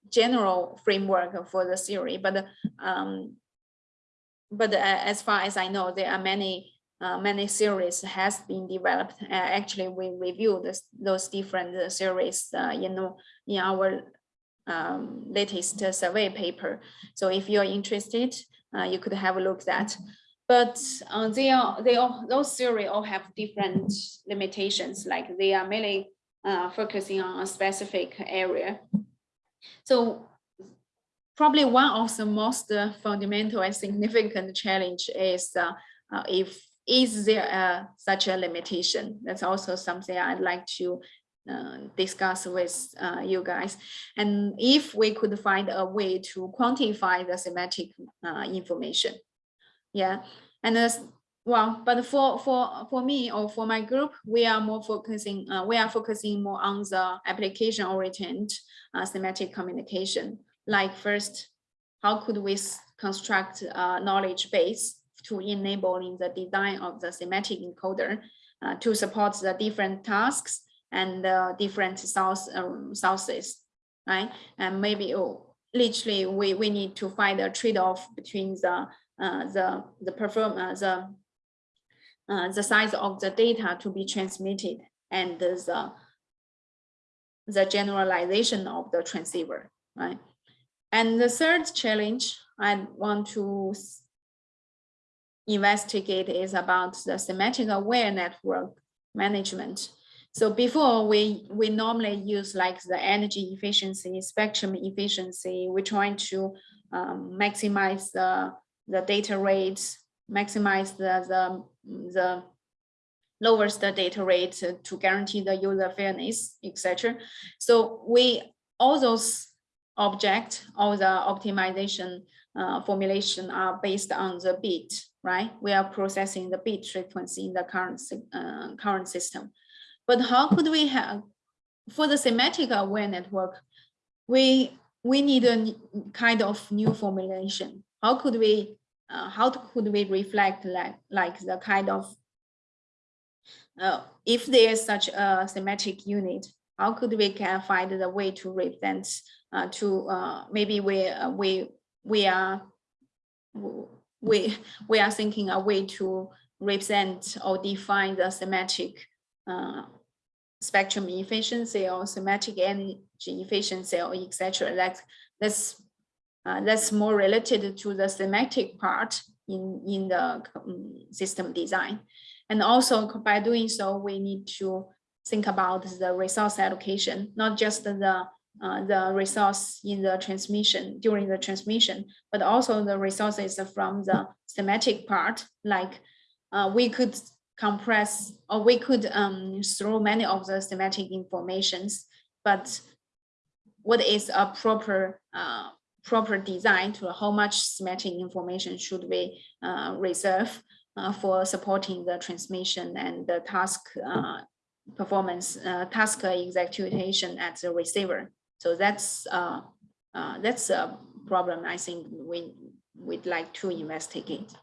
general framework for the theory, but um, but as far as I know, there are many uh, many series has been developed. Uh, actually, we reviewed this, those different series uh, in, in our um, latest survey paper. So if you're interested, uh, you could have a look at that. But uh, they are they all those theory all have different limitations. Like they are mainly uh, focusing on a specific area. So probably one of the most fundamental and significant challenge is if is there a, such a limitation? That's also something I'd like to uh, discuss with uh, you guys. And if we could find a way to quantify the semantic uh, information. Yeah, and as well, but for for for me or for my group, we are more focusing. Uh, we are focusing more on the application oriented uh, semantic communication. Like first, how could we construct a knowledge base to enabling the design of the semantic encoder uh, to support the different tasks and uh, different source, um, sources, right? And maybe oh, literally we, we need to find a trade-off between the uh, the the perform uh, the uh, the size of the data to be transmitted and the the generalization of the transceiver, right? And the third challenge I want to investigate is about the semantic aware network management. So before we, we normally use like the energy efficiency, spectrum efficiency, we're trying to um, maximize the, the data rates, maximize the, the, the lowers the data rate to- to guarantee the user fairness, etc. So we, all those object, all the optimization uh, formulation are based on the bit, right? We are processing the bit frequency in the current, uh, current system. But how could we have, for the semantic aware network, we, we need a kind of new formulation. How could we, uh, how could we reflect like, like the kind of uh, if there is such a semantic unit, how could we can find the way to represent uh, to uh, maybe we uh, we we are we we are thinking a way to represent or define the semantic uh, spectrum efficiency or semantic energy efficiency or etc. That that's uh, that's more related to the semantic part in in the um, system design. And also by doing so, we need to think about the resource allocation, not just the uh, the resource in the transmission during the transmission, but also the resources from the semantic part. Like uh, we could compress or we could um, throw many of the semantic informations, but what is a proper uh, proper design to how much semantic information should we uh, reserve uh, for supporting the transmission and the task uh, performance, task execution at the receiver. So that's uh, uh, that's a problem I think we would like to investigate.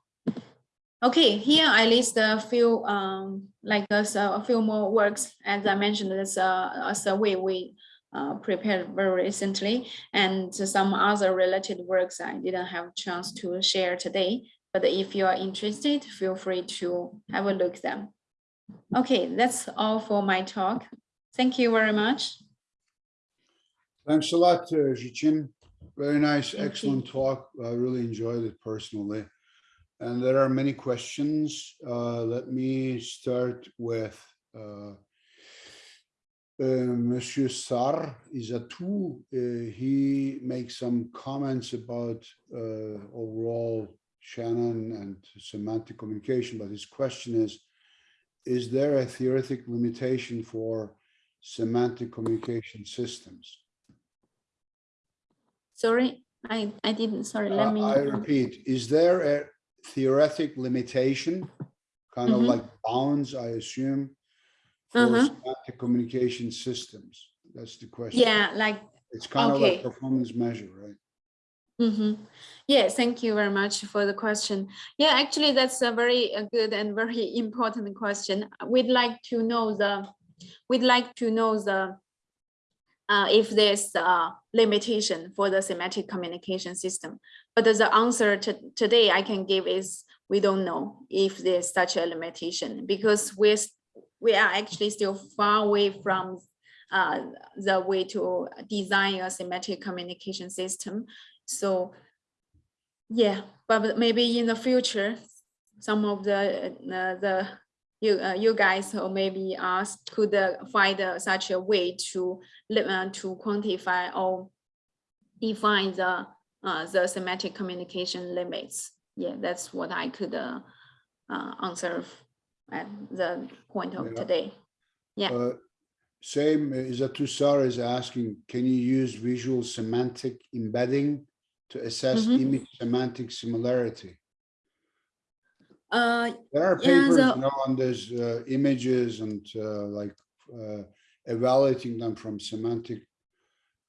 Okay, here I list a few um, like a, a few more works. As I mentioned, it's a, a survey we uh, prepared very recently, and some other related works I didn't have a chance to share today. But if you are interested, feel free to have a look them. Okay, that's all for my talk. Thank you very much. Thanks a lot, uh, Zhijin. Very nice, Thank you. excellent talk. I really enjoyed it personally. And there are many questions. Uh, Let me start with uh, uh, Monsieur Sar Isatou. Uh, He makes some comments about uh, overall Shannon and semantic communication, but his question is, is there a theoretic limitation for semantic communication systems? Sorry, I, I didn't, sorry, let Uh, me. I repeat, is there a theoretic limitation? Kind of Mhm. like bounds, I assume, for Uh-huh. communication systems? That's the question. Yeah, like It's kind of like performance measure, right? Mm-hmm. Yeah, thank you very much for the question. Yeah, actually, that's a very uh, good and very important question. We'd like to know the, we'd like to know the, uh, if there's a limitation for the semantic communication system. But the answer to today I can give is we don't know if there's such a limitation because we're, we are actually still far away from uh, the way to design a semantic communication system. So, yeah, but maybe in the future, some of the, uh, the, you, uh, you guys or maybe us could uh, find uh, such a way to, uh, to quantify or define the, uh, the semantic communication limits. Yeah, that's what I could, uh, uh, answer at the point of today. Yeah. today. Yeah. Same, Isatusar is asking, can you use visual semantic embedding to assess Mhm. image semantic similarity? Uh, There are papers you know, on these uh, images and uh, like uh, evaluating them from semantic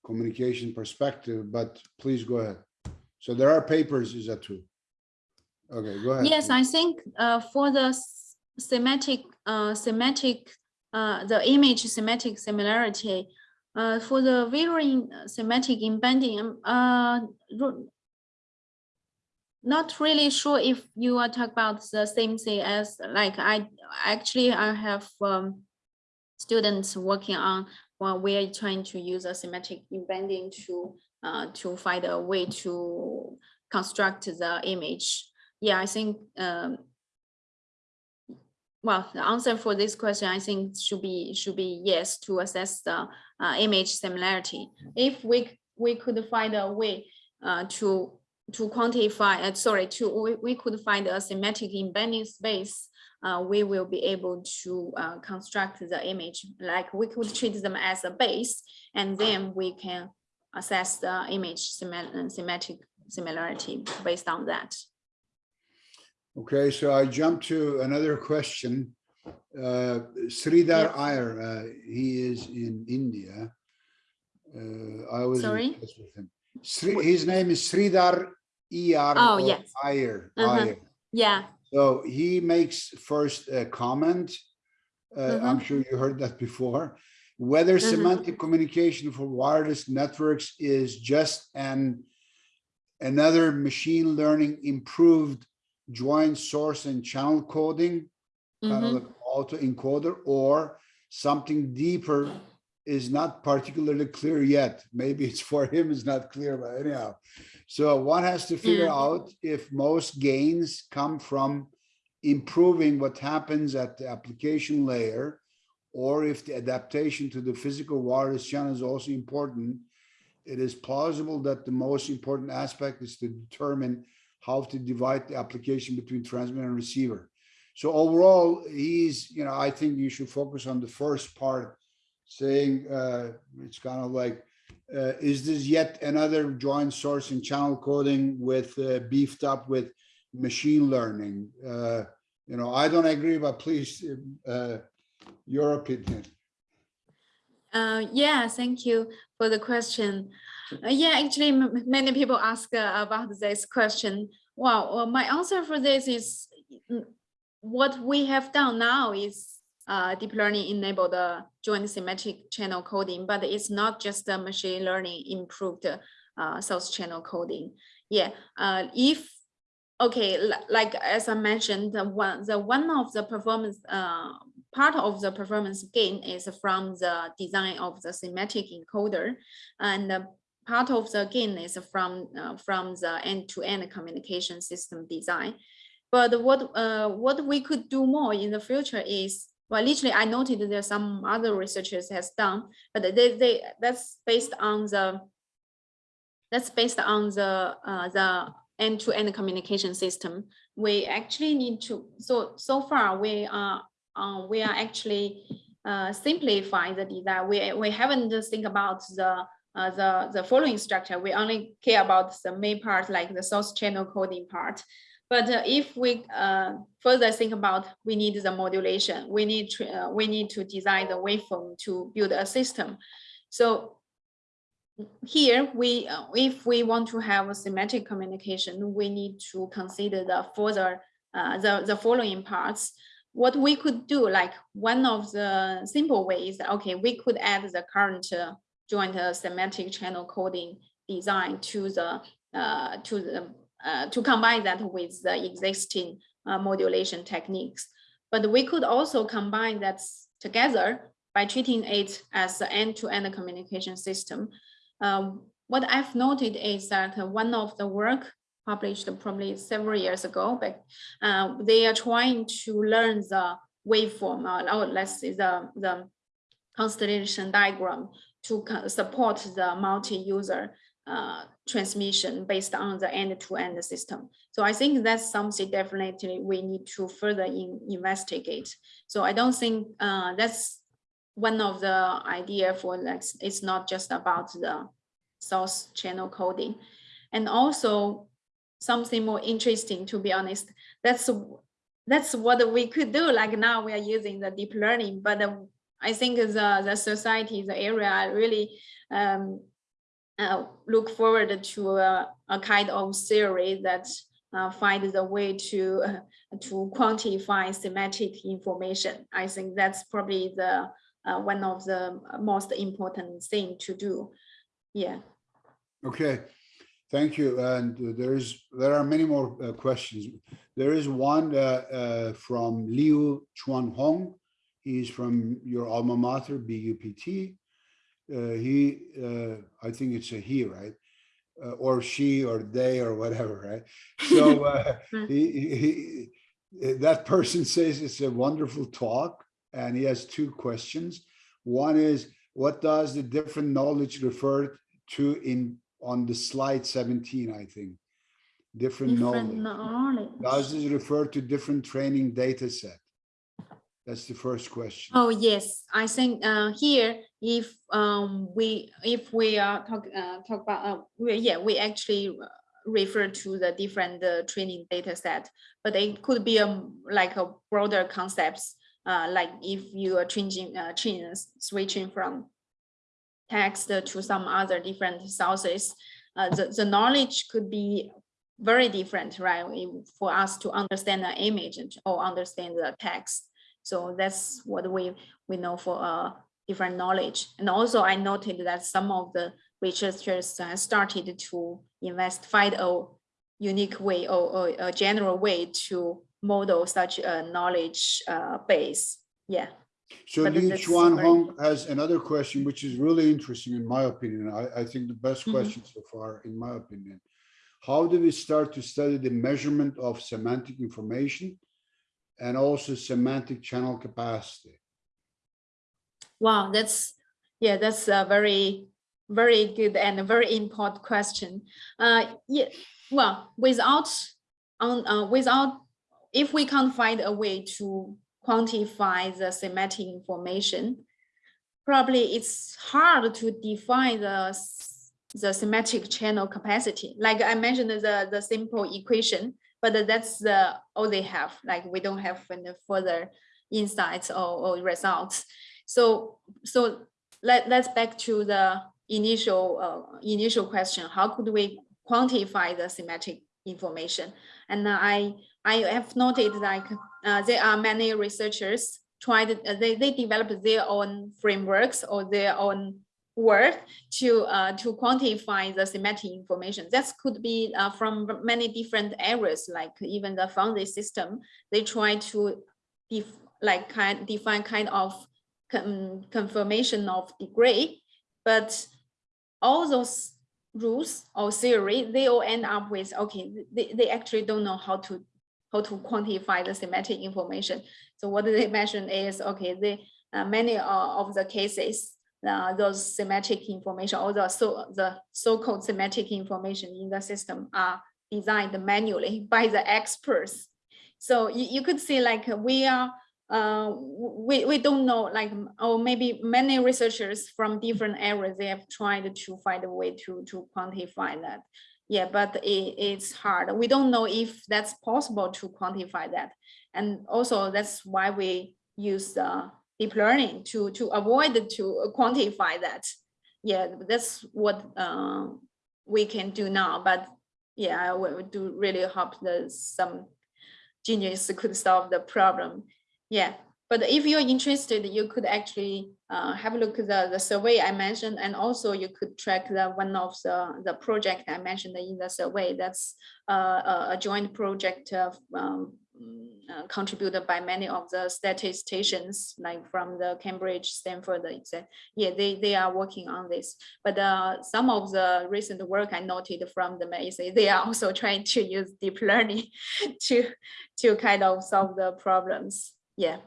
communication perspective, but please go ahead. So there are papers, is that true? Okay, go ahead. Yes, I think uh, for the semantic, uh, semantic, uh, the image semantic similarity, uh, for the visual semantic embedding, um, uh, not really sure if you are talking about the same thing as like I actually I have um, students working on while we're trying to use a semantic embedding to uh, to find a way to construct the image. Yeah, I think um, well, the answer for this question, I think should be should be yes to assess the uh, image similarity. If we we could find a way uh, to to quantify, uh, sorry, to we, we could find a semantic embedding space, uh, we will be able to uh, construct the image. Like we could treat them as a base, and then we can assess the image symmet- semantic similarity based on that. Okay, so I jump to another question. Uh, Sridhar Iyer, uh, he is in India. Uh, I was in Sorry? touch with him. Sri, his name is Sridhar E.R. Oh, yes. Iyer. Uh-huh. Iyer. Yeah. So he makes first a comment. Uh, I'm sure you heard that before. Whether Mhm. semantic communication for wireless networks is just an another machine learning improved joint source and channel coding, kind of like auto encoder, or something deeper is not particularly clear yet. Maybe it's for him, it's not clear, but anyhow. So one has to figure Mm. out if most gains come from improving what happens at the application layer, or if the adaptation to the physical wireless channel is also important. It is plausible that the most important aspect is to determine how to divide the application between transmitter and receiver. So overall, he's, you know, I think you should focus on the first part, saying uh, it's kind of like, uh, is this yet another joint source and channel coding with uh, beefed up with machine learning? Uh, you know, I don't agree, but please, uh, your opinion. Uh, yeah, thank you for the question. Yeah, actually, many people ask about this question. Well, my answer for this is mm, what we have done now is uh, deep learning enable the joint semantic channel coding, but it's not just the machine learning improved uh, source channel coding. Yeah, uh, if okay, like as I mentioned, the one the one of the performance uh, part of the performance gain is from the design of the semantic encoder, and part of the gain is from uh, from the end-to-end communication system design. But what uh, what we could do more in the future is well, literally, I noted there some other researchers has done, but they they that's based on the that's based on the uh, the end-to-end communication system. We actually need to so so far we are uh, we are actually uh, simplifying the design. We we haven't just think about the uh, the the following structure. We only care about the main part, like the source channel coding part. But uh, if we uh, further think about, we need the modulation. We need to uh, we need to design the waveform to build a system. So here we uh, if we want to have a semantic communication, we need to consider the further uh, the the following parts. What we could do, like one of the simple ways, okay, we could add the current uh, joint semantic channel coding design to the to the uh, to combine that with the existing uh, modulation techniques. But we could also combine that together by treating it as an end-to-end communication system. Um, what I've noted is that one of the work published probably several years ago, but uh, they are trying to learn the waveform, uh, or let's say the, the constellation diagram to support the multi-user uh, transmission based on the end-to-end system. So I think that's something definitely we need to further in- investigate. So I don't think uh, that's one of the idea for like, it's not just about the source channel coding. And also something more interesting, to be honest, that's that's what we could do. Like now we are using the deep learning, but uh, I think the, the society, the area really um, uh, look forward to a, a kind of theory that uh, find the way to uh, to quantify semantic information. I think that's probably the uh, one of the most important thing to do. Yeah. Okay, thank you. And there's, there are many more uh, questions. There is one from Liu Chuan Hong. He's from your alma mater, BUPT. Uh, He, uh, I think it's a he, right? Uh, Or she, or they, or whatever, right? So he, he- That person says it's a wonderful talk and he has two questions. One is, what does the different knowledge refer to in, on the slide 17, I think? Different Different knowledge. knowledge. Does this refer to different training data set? That's the first question. Oh, yes, I think uh, here, if um, we, if we are talk, uh, talk about, uh, we- yeah, we actually uh, refer to the different uh, training data set, but it could be um, like a broader concepts, uh, like if you are changing, changing, switching from text to some other different sources, the, the knowledge could be very different, right? For us to understand the image or understand the text. So that's what we, we know for uh, different knowledge. And also I noted that some of the researchers have started to invest, find a unique way or, or a general way to model such a knowledge uh, base. Yeah. So but Li Chuan very- Hong has another question, which is really interesting in my opinion. I, I think the best Mhm. question so far, in my opinion. How do we start to study the measurement of semantic information and also semantic channel capacity? Wow, that's, yeah, that's a very, very good and a very important question. Uh, yeah, well, without, on, uh, without, if we can't find a way to quantify the semantic information, probably it's hard to define the, the semantic channel capacity. Like I mentioned, the, the simple equation, but that's the, all they have, like we don't have any further insights or, or results. So, so let, let's back to the initial, uh, initial question, how could we quantify the semantic information? And I, I have noted like, uh, there are many researchers tried, uh, they, they developed their own frameworks or their own work to, uh, to quantify the semantic information. That could be, uh, from many different areas, like even the foundry system, they try to def, like kind, define kind of con- confirmation of degree, but all those rules or theory, they all end up with, okay, they, they actually don't know how to, how to quantify the semantic information. So what they mention is, okay, they, uh, many uh, of the cases, uh, those semantic information, or the so, the so-called semantic information in the system are designed manually by the experts. So you, you could see like we are uh, we, we don't know, like, or maybe many researchers from different areas, they have tried to find a way to, to quantify that. Yeah, but it, it's hard. We don't know if that's possible to quantify that. And also that's why we use uh, deep learning to, to avoid to quantify that. Yeah, that's what uh, we can do now, but yeah, we do really hope that some genius could solve the problem. Yeah, but if you're interested, you could actually uh, have a look at the, the survey I mentioned, and also you could track the one of the, the project I mentioned in the survey. That's uh, a, joint project of, um, uh, contributed by many of the statisticians, like from the Cambridge, Stanford, etc. Yeah, they, they are working on this. But uh, some of the recent work I noted from the MAC, they are also trying to use deep learning to, to kind of solve the problems. Yeah,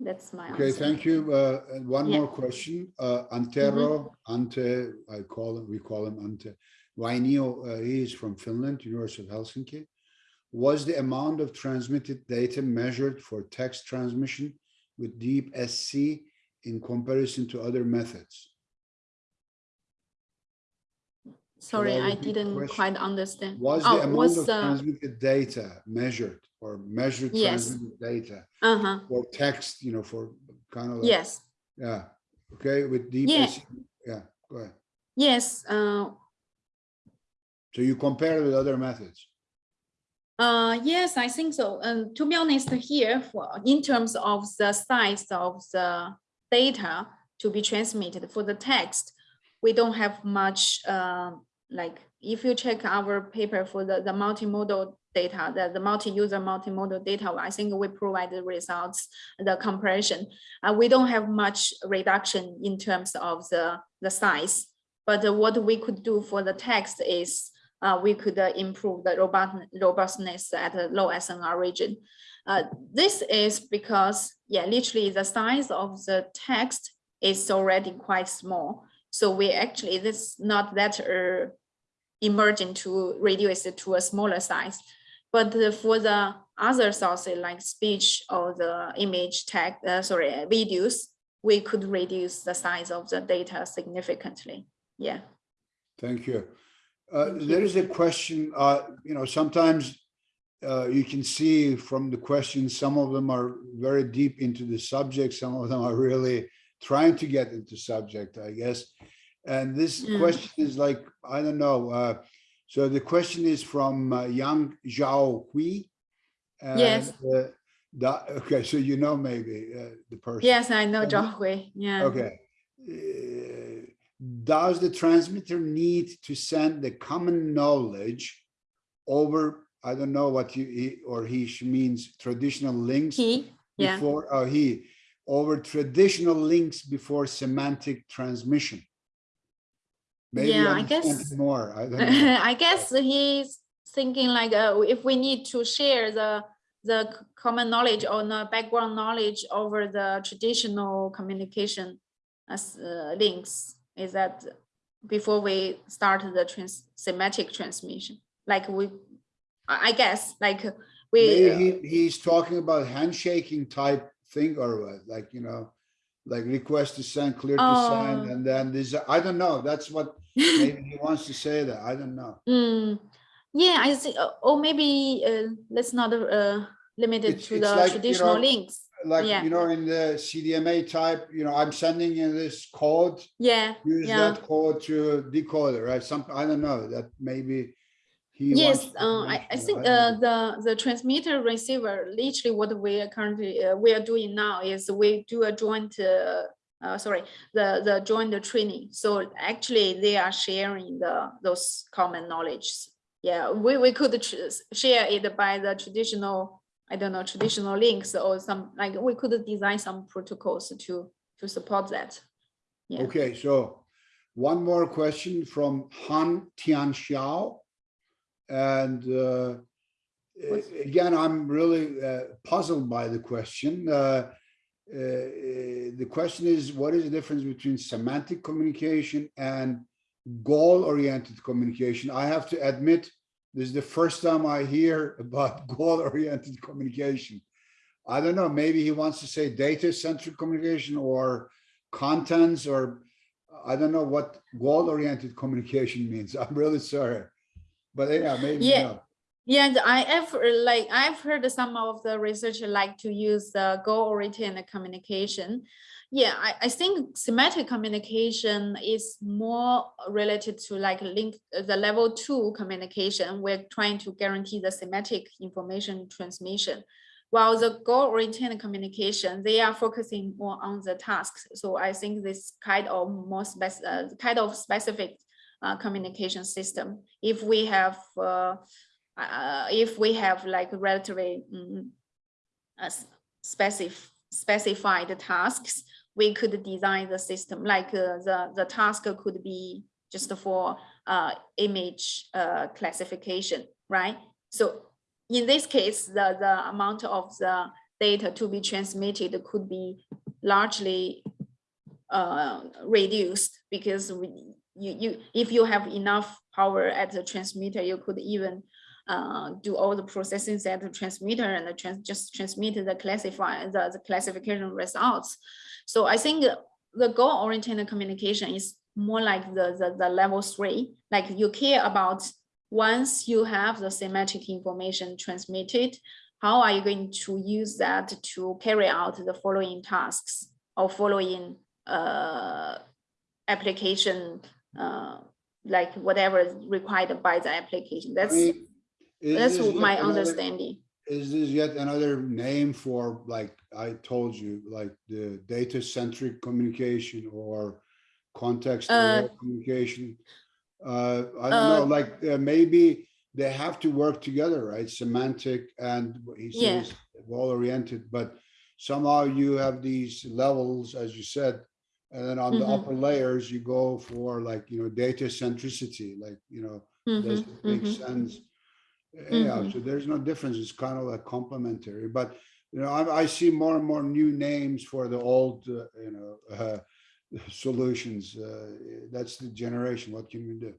that's my Okay, answer. thank you. Uh, one Yeah. more question. Uh, Antero, Ante, I call him, we call him Ante. Vainio, uh, he is from Finland, University of Helsinki. Was the amount of transmitted data measured for text transmission with deep SC in comparison to other methods? Sorry, I I repeat the didn't question? quite understand. Was Oh, the amount was of transmitted data measured or measured Yes. transmitted data Uh-huh, for text, you know, for kind of like, yes, yeah, okay, with deep Yeah. SC? Yeah, go ahead. yes, uh, So you compare with other methods? Uh, yes, I think so. And to be honest, here for in terms of the size of the data to be transmitted for the text, we don't have much. Uh, like if you check our paper for the the multimodal data, the the multi-user multimodal data, I think we provide the results, the comparison. Uh, we don't have much reduction in terms of the the size. But what we could do for the text is uh, we could uh, improve the robust, robustness at a low SNR region. Uh, this is because, yeah, literally the size of the text is already quite small. So we actually, this not that uh, emergent to reduce it to a smaller size. But for the other sources like speech or the image tag, uh, sorry, videos, we could reduce the size of the data significantly. Yeah. Thank you. Uh, there is a question, uh, you know, sometimes uh, you can see from the questions, some of them are very deep into the subject, some of them are really trying to get into subject, I guess. And this Mm. question is like, I don't know, uh, so the question is from uh, Yang Zhao Hui. Yes. and, uh, da- okay, so you know maybe uh, the person. Yes, I know Zhao Hui. Yeah. Okay. Uh, Does the transmitter need to send the common knowledge over, I don't know what you, he or he means traditional links He, yeah. before, oh, he, over traditional links before semantic transmission? Maybe Yeah, I guess- More, I. I guess he's thinking like, uh, if we need to share the, the common knowledge or the background knowledge over the traditional communication as uh, links, is that before we start the trans semantic transmission, like we, I guess, like we, uh, he, he's talking about handshaking type thing or what, like, you know, like request to send, clear to send, Oh. and then this, I don't know, that's what Maybe he wants to say that, I don't know. Mm, yeah, I see, or maybe uh, let's not uh, limit it It's- to it's the like, you traditional know, links. Like, Yeah. you know, in the CDMA type, you know, I'm sending in this code, Yeah, use yeah. that code to decode it, right? Some, I don't know, that maybe he. Yes, uh, I, I think uh, the, the transmitter receiver, literally what we are currently, uh, we are doing now is we do a joint, uh, uh, sorry, the, the joint training. So actually they are sharing the, those common knowledge. Yeah, we, we could share it by the traditional, I don't know, traditional links or some, like, we could design some protocols to, to support that. yeah. Okay, so one more question from Han Tian Xiao. And uh, again, I'm really uh, puzzled by the question. Uh, uh, uh, The question is, what is the difference between semantic communication and goal-oriented communication? I have to admit, this is the first time I hear about goal-oriented communication. I don't know, maybe he wants to say data-centric communication or contents or I don't know what goal-oriented communication means. I'm really sorry. But yeah, maybe Yeah. no. Yeah, I have like I've heard some of the researchers like to use the goal-oriented communication. Yeah, I, I think semantic communication is more related to like link uh, the level two communication. We're trying to guarantee the semantic information transmission. While the goal-oriented communication, they are focusing more on the tasks. So I think this kind of more spec, uh, kind of specific uh, communication system. If we have uh, uh, if we have like relatively mm, uh, s- specified tasks, we could design the system like uh, the the task could be just for uh, image uh, classification, right? So in this case, the the amount of the data to be transmitted could be largely uh, reduced because we you you if you have enough power at the transmitter, you could even uh, do all the processing at the transmitter and the trans just transmit the classify the, the classification results. So I think the goal-oriented communication is more like the, the the level three. Like you care about once you have the semantic information transmitted, how are you going to use that to carry out the following tasks or following uh, application, uh, like whatever is required by the application. That's is that's my another- understanding. Is this yet another name for, like I told you, like the data-centric communication or context aware communication? Uh, I don't know, uh, like, uh, maybe they have to work together, right? Semantic and what he Yeah. says well-oriented, but somehow you have these levels, as you said. And then on the Mhm. upper layers, you go for like, you know, data centricity, like, you know, Does Mhm, it make mhm. sense? Yeah, Mhm. so there's no difference. It's kind of like complementary, but you know, I, I see more and more new names for the old, uh, you know, uh, solutions. Uh, that's the generation. What can we do?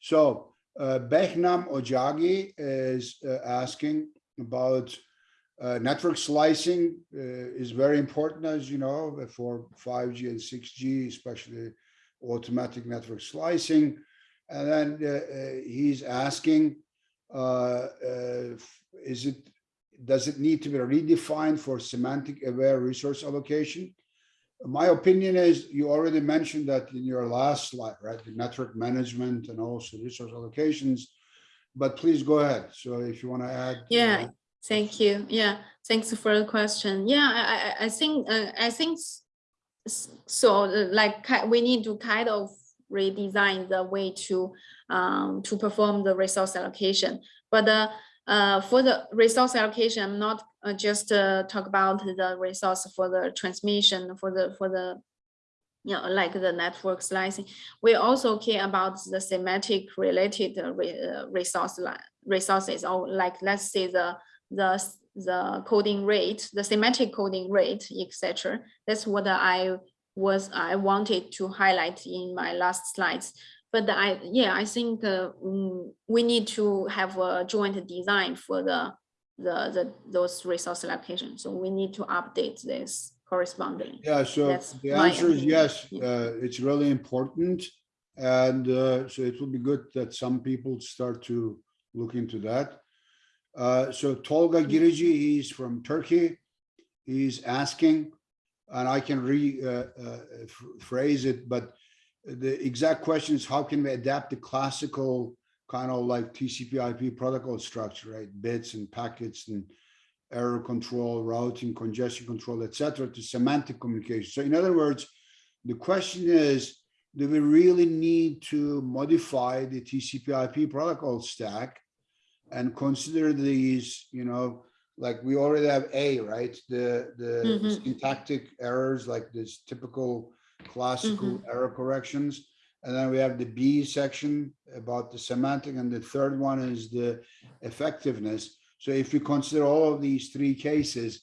So uh, Behnam Ojagi is uh, asking about uh, network slicing uh, is very important, as you know, for 5G and 6G, especially automatic network slicing. And then uh, uh, he's asking, is it, does it need to be redefined for semantic aware resource allocation? My opinion is you already mentioned that in your last slide, right? The network management and also resource allocations. But please go ahead. So if you want to add. Yeah, uh, Thank you. Yeah, thanks for the question. Yeah, I, I, think, uh, I think so. uh, Like, we need to kind of redesign the way to um, to perform the resource allocation. But uh, uh, for the resource allocation, I'm not uh, just uh, talk about the resource for the transmission for the for the you know, like the network slicing. We also care about the semantic related uh, re- uh, resource resources, or like let's say the the the coding rate, the semantic coding rate, etc. That's what I was I wanted to highlight in my last slides. But I yeah I think uh, mm, we need to have a joint design for the the the those resource allocation. So we need to update this correspondingly. Yeah, so That's the answer is yes, Yeah. uh, it's really important. And uh, so it will be good that some people start to look into that. Uh, So Tolga Girici, he's from Turkey. He's asking, and I can rephrase uh, uh, it, but the exact question is how can we adapt the classical kind of like TCP IP protocol structure, right? Bits and packets and error control, routing, congestion control, et cetera, to semantic communication. So in other words, the question is, do we really need to modify the TCP IP protocol stack and consider these, you know, like we already have A, right? The, the Mhm. syntactic errors, like this typical classical error corrections. And then we have the B section about the semantic, and the third one is the effectiveness. So if we consider all of these three cases,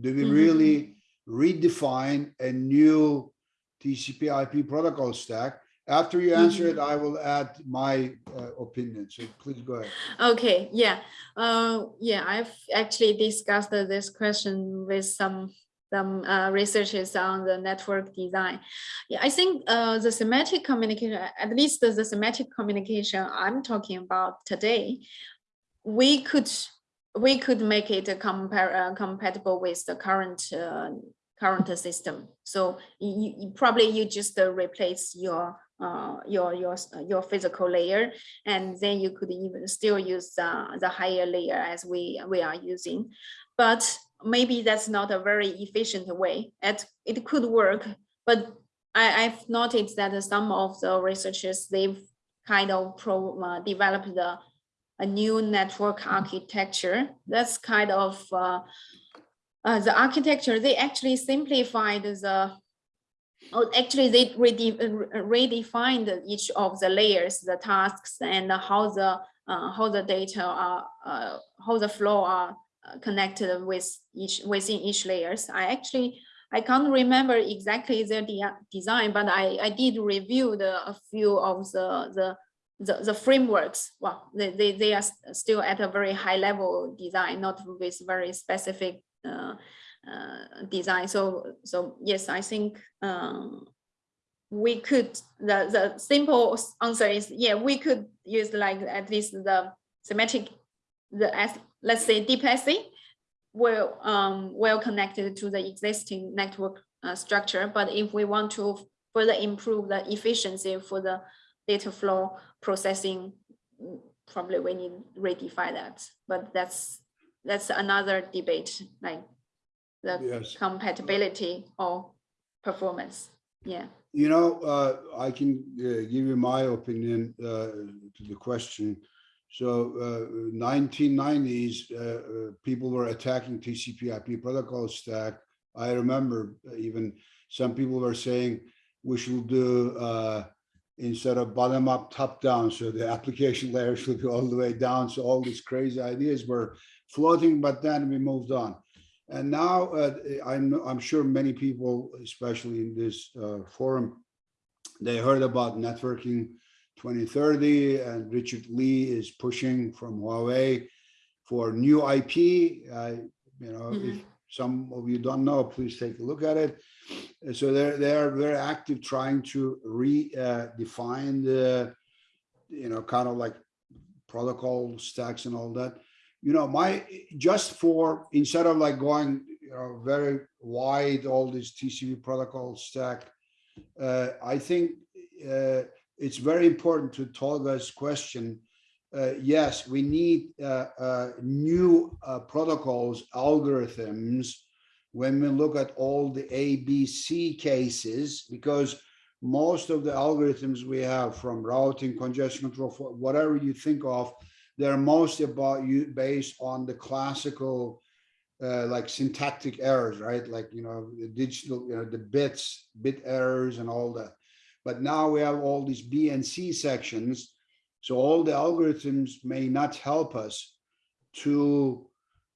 do we Mhm. really redefine a new TCP IP protocol stack? After you answer it, I will add my uh, opinion. So please go ahead. Okay, yeah, uh, yeah, I've actually discussed this question with some some uh, researchers on the network design. Yeah, I think uh, the semantic communication, at least the semantic communication I'm talking about today, we could we could make it a compare uh, compatible with the current uh, current system. So you, you probably you just uh, replace your uh, your your your physical layer, and then you could even still use uh, the higher layer as we we are using, but maybe that's not a very efficient way. It it could work, but I, I've noticed that some of the researchers they've kind of pro uh, developed the a new network architecture. That's kind of uh, the architecture. They actually simplified the. Oh, actually, they rede- redefined each of the layers, the tasks, and how the uh, how the data are uh, how the flow are connected with each within each layers. I actually I can't remember exactly their de- design, but I I did review the a few of the the the, the frameworks, well, they, they, they are still at a very high level design, not with very specific design. So, so yes, I think um, we could, the, the simple answer is, yeah, we could use like at least the semantic, the, as let's say deep DeepSC, well, um, well connected to the existing network uh, structure. But if we want to further improve the efficiency for the data flow processing, probably we need redefine that. But that's that's another debate, like the Yes. compatibility or performance. Yeah. You know, uh, I can uh, give you my opinion uh, to the question. So uh, 1990s, uh, uh, people were attacking TCP IP protocol stack. I remember even some people were saying we should do uh, instead of bottom up, top down. So the application layer should go all the way down. So all these crazy ideas were floating, but then we moved on. And now uh, I'm, I'm sure many people, especially in this uh, forum, they heard about networking 2030 and Richard Li is pushing from Huawei for new IP. Uh, you know, if Mhm. some of you don't know, please take a look at it. So they're they're very active trying to redefine the, you know, kind of like protocol stacks and all that. You know, my just for instead of like going, you know, very wide, all this TCP protocol stack, uh, I think uh, it's very important to Tolga's question. Uh, yes, we need uh, uh, new uh, protocols, algorithms, when we look at all the ABC cases, because most of the algorithms we have from routing, congestion control, whatever you think of, they're mostly about you based on the classical uh, like syntactic errors, right? Like, you know, the digital, you know, the bits, bit errors and all that. But now we have all these B and C sections. So all the algorithms may not help us to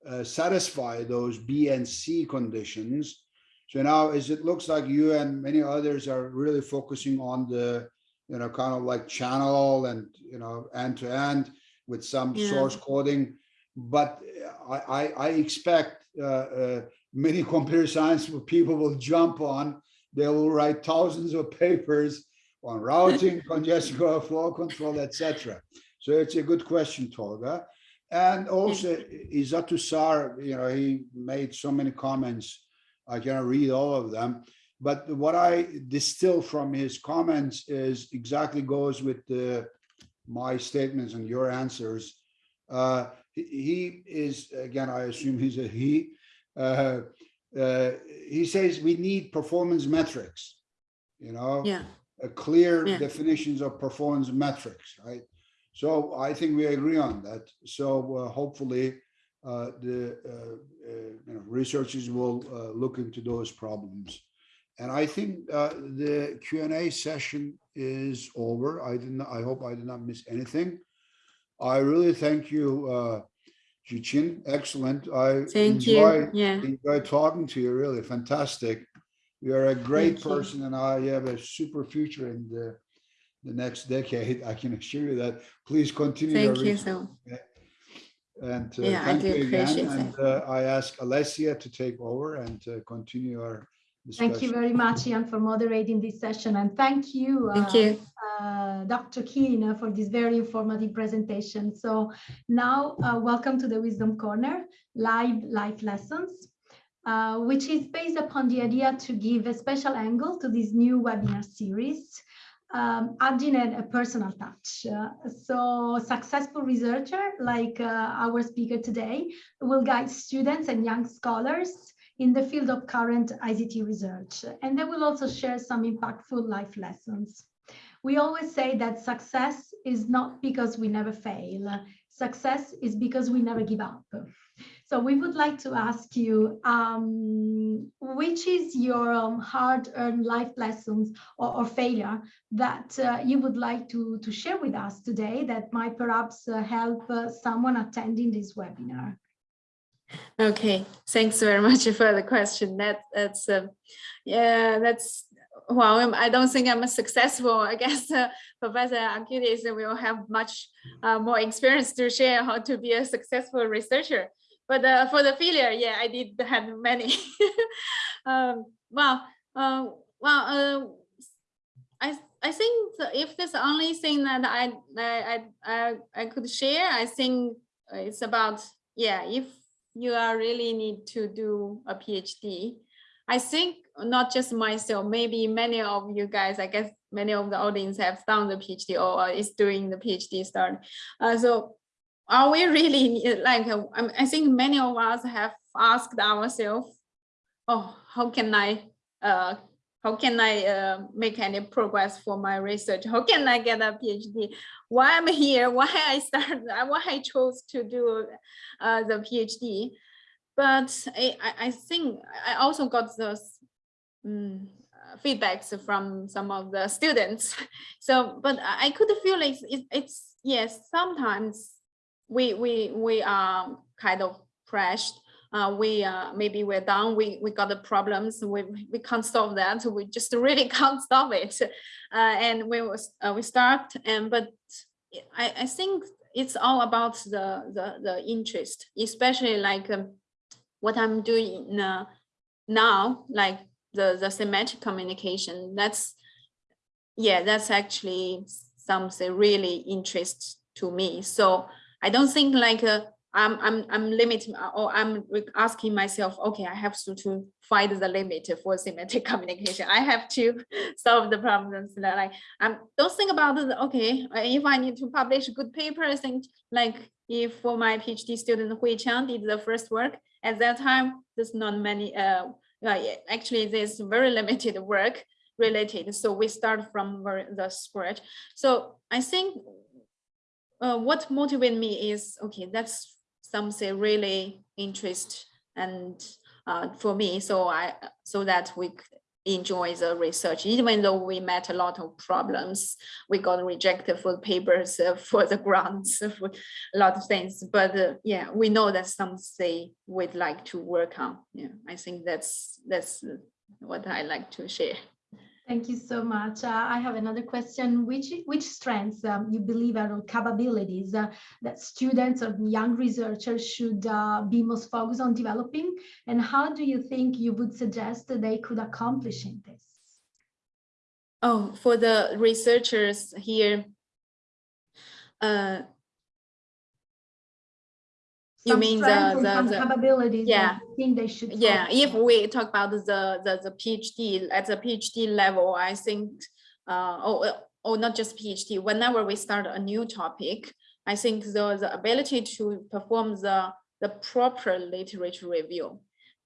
uh, satisfy those B and C conditions. So now as it looks like you and many others are really focusing on the, you know, kind of like channel and, you know, end to end with some Yeah. source coding. But I, I, I expect uh, uh, many computer science people will jump on. They will write thousands of papers on routing, congestion control, flow control, etc. So it's a good question, Tolga. And also Izatu Sar, you know, he made so many comments. I cannot read all of them. But what I distill from his comments is exactly goes with the, my statements and your answers. Uh, he, he is, again, I assume he's a he. Uh, uh, he says we need performance metrics, you know? Yeah, a clear Yeah. definitions of performance metrics, right? So I think we agree on that. So uh, hopefully uh, the uh, uh, you know, researchers will uh, look into those problems. And I think uh, the Q and A session is over. I didn't. I hope I did not miss anything. I really thank you, uh, Zhijin. Excellent. I thank enjoy you. Yeah, enjoy talking to you, really fantastic. You are a great Thank you. person and I have a super future in the, the next decade. I can assure you that. Please continue. your thank you research. so. And uh, Yeah, I thank do you again. And uh, I ask Alessia to take over and uh, continue our discussion. Thank you very much, Ian, for moderating this session. And thank you, Thank uh, you. uh, Dr. Keen uh, for this very informative presentation. So now, uh, welcome to the Wisdom Corner, live life lessons, uh, which is based upon the idea to give a special angle to this new webinar series, um, adding a, a personal touch. Uh, so successful researcher like uh, our speaker today will guide students and young scholars in the field of current ICT research, and they will also share some impactful life lessons. We always say that success is not because we never fail. Success is because we never give up. So we would like to ask you, um, which is your um, hard-earned life lessons or, or failure that uh, you would like to, to share with us today that might perhaps uh, help uh, someone attending this webinar? Okay, thanks very much for the question. That that's uh, yeah, that's well. I'm- don't think I'm successful. I guess uh, Professor Ankudis will have much uh, more experience to share how to be a successful researcher. But uh, for the failure, yeah, I did have many. um, well, uh, well, uh, I I think if there's the only thing that I I I I could share, I think it's about yeah, if you are really need to do a PhD. I think not just myself, maybe many of you guys, I guess many of the audience have done the PhD or is doing the PhD start. Uh, so are we really like, uh, I I think many of us have asked ourselves, oh, how can I, uh, how can I uh, make any progress for my research? How can I get a PhD? Why I'm here? Why I started? Why I chose to do uh, the PhD? But I, I, think I also got those mm, feedbacks from some of the students. So, but I could feel like it's, it's yes, sometimes we we we are kind of crashed. Uh, we uh, maybe we're down. We we got the problems. We we can't solve that. We just really can't stop it. Uh, and we was uh, we start and but I I think it's all about the the the interest, especially like um, what I'm doing uh, now, like the the semantic communication. That's yeah, that's actually something really interest to me. So I don't think like uh, I'm I'm I'm limiting or I'm asking myself, okay, I have to to find the limit for semantic communication. I have to solve the problems that like I'm don't think about it. Okay, uh, if I need to publish good paper, I think like if for my PhD student Hui Qiang did the first work at that time, there's not many. Uh, uh, actually, there's very limited work related. So we start from the scratch. So I think uh, what motivated me is okay that's something really interest and uh, for me so i so that we enjoy the research. Even though we met a lot of problems we got rejected for papers uh, for the grants for a lot of things. But uh, yeah we know that's something we'd like to work on. Yeah i think that's that's what i like to share Thank you so much. Uh, I have another question. Which which strengths um, you believe are capabilities uh, that students or young researchers should uh, be most focused on developing, and how do you think you would suggest that they could accomplish in this? Oh, for the researchers here, uh, You mean the- the- the- capabilities yeah. you think they should. yeah, focus if we talk about the, the, the PhD, at the PhD level, I think, uh, or, or not just PhD, whenever we start a new topic, I think the, the ability to perform the, the proper literature review,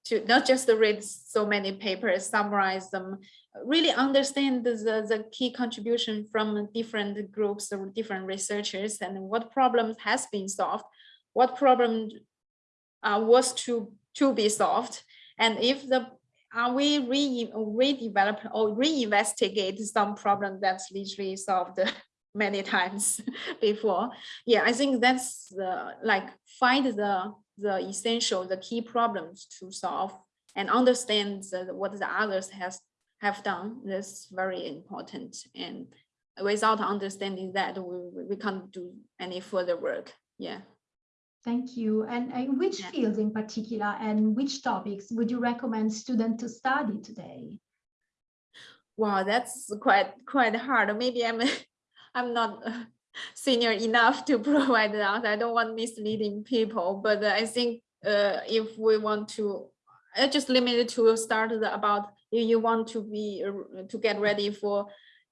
to not just read so many papers, summarize them, really understand the, the, the key contribution from different groups or different researchers and what problems has been solved, what problem uh, was to to be solved, and if the are we re redevelop or reinvestigate some problem that's literally solved many times before. Yeah, I think that's the like find the the essential, the key problems to solve and understand the, what the others has have done. That's very important. And without understanding that, we, we- we can't do any further work. Yeah. Thank you. And uh, which Yeah. fields in particular and which topics would you recommend students to study today? Wow, that's quite quite hard. Maybe I'm I'm not uh, senior enough to provide that. I don't want misleading people, but I think uh, if we want to, I just limited to start the about if you want to be uh, to get ready for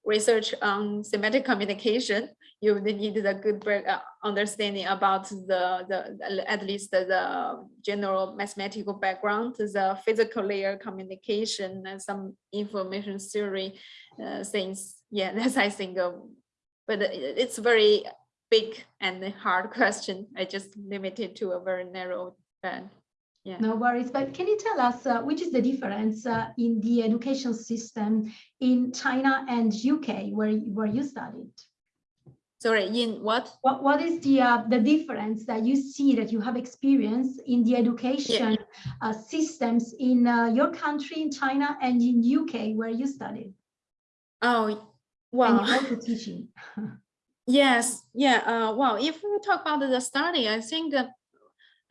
research on semantic communication, you would need a good uh, understanding about the, the at least the, general mathematical background, the physical layer communication, and some information theory uh, things. Yeah, that's I think. Um, but it- it's very big and hard question. I just limited to a very narrow band. Yeah. No worries, but can you tell us uh, which is the difference uh, in the education system in China and UK where, where you studied? Sorry, in what? What, what is the, uh, the difference that you see that you have experienced in the education uh, systems in uh, your country, in China and in UK where you studied? Oh, And wow. you're also teaching. Yes, yeah, uh, well, if we talk about the study, I think, uh,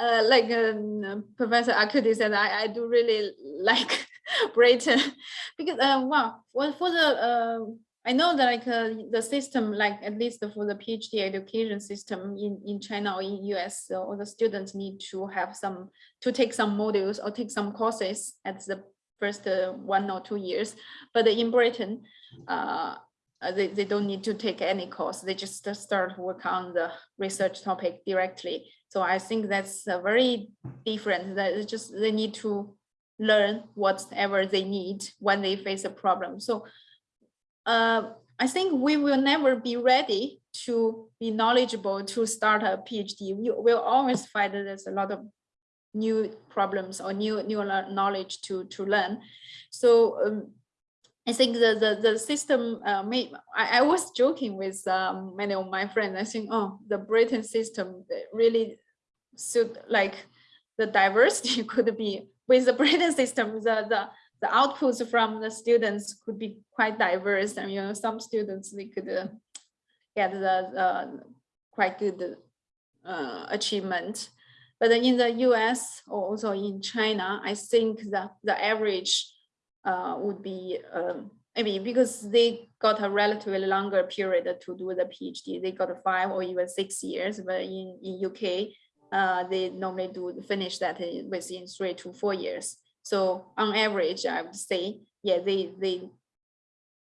uh, like um, Professor Akudi said, I, I do really like Britain because, uh, wow, for, for the, uh, I know that like uh, the system, like at least for the PhD education system in, in China or in US, so all the students need to have some, to take some modules or take some courses at the first uh, one or two years. But in Britain, uh, they, they don't need to take any course. They just start work on the research topic directly. So I think that's uh, very different. That just they need to learn whatever they need when they face a problem. So uh, I think we will never be ready to be knowledgeable to start a PhD. We will always find that there's a lot of new problems or new new knowledge to to learn. So um, I think the the the system uh, made. I, I was joking with um, many of my friends. I think, oh, the Britain system really suit like the diversity could be with the Britain system. The the the outputs from the students could be quite diverse. and you know, some students they could uh, get the uh, quite good uh, achievement. But in the US or also in China, I think that the average uh, would be um, maybe because they got a relatively longer period to do the PhD. They got five or even six years, but in, in UK, uh, they normally do finish that within three to four years. So on average, I would say, yeah, they they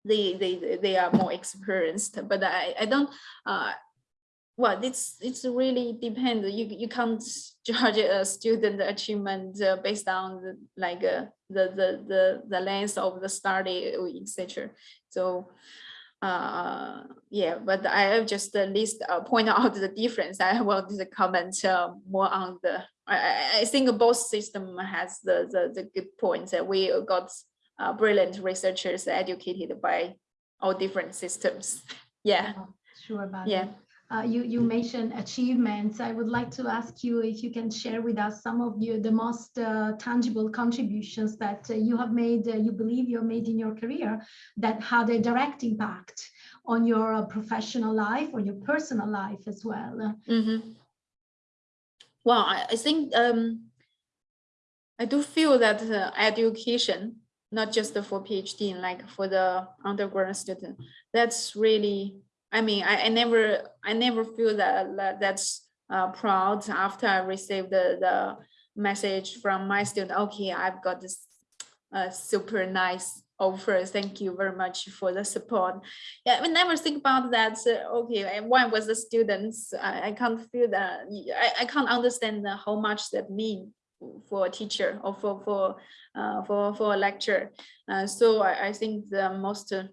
they they they are more experienced. But I I don't uh well, it's it's really depends. You you can't judge a student achievement uh, based on the, like uh, the the the the length of the study, etc. So uh yeah but i have just at least uh, point out the difference i to comment uh, more on the I, think both system has the the, the good points that we got uh, brilliant researchers educated by all different systems yeah Sure about Yeah. it. Uh, you, you mentioned achievements. I would like to ask you if you can share with us some of your, the most uh, tangible contributions that uh, you have made, uh, you believe you have made in your career that had a direct impact on your uh, professional life or your personal life as well. Mhm. Well, I, I think um, I do feel that uh, education, not just for PhD, like for the undergraduate student, that's really. I mean, I, I never, I never feel that, that that's uh, proud after I received the the message from my student. Okay, I've got this uh, super nice offer. Thank you very much for the support yeah, I never think about that. okay, one was the students. I, I can't feel that. I, I can't understand how much that mean for a teacher or for for uh, for for a lecture. Uh, so I, I think the most. Uh,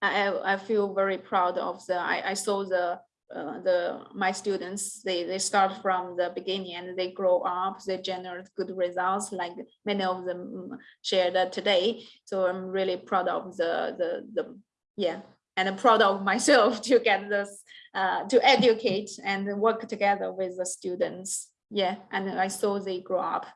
I I I feel very proud of the. I, I saw the. Uh, the my students they they start from the beginning and they grow up they generate good results like many of them shared today. So i'm really proud of the the the yeah and I'm proud of myself to get this uh, to educate and work together with the students. Yeah and i saw they grow up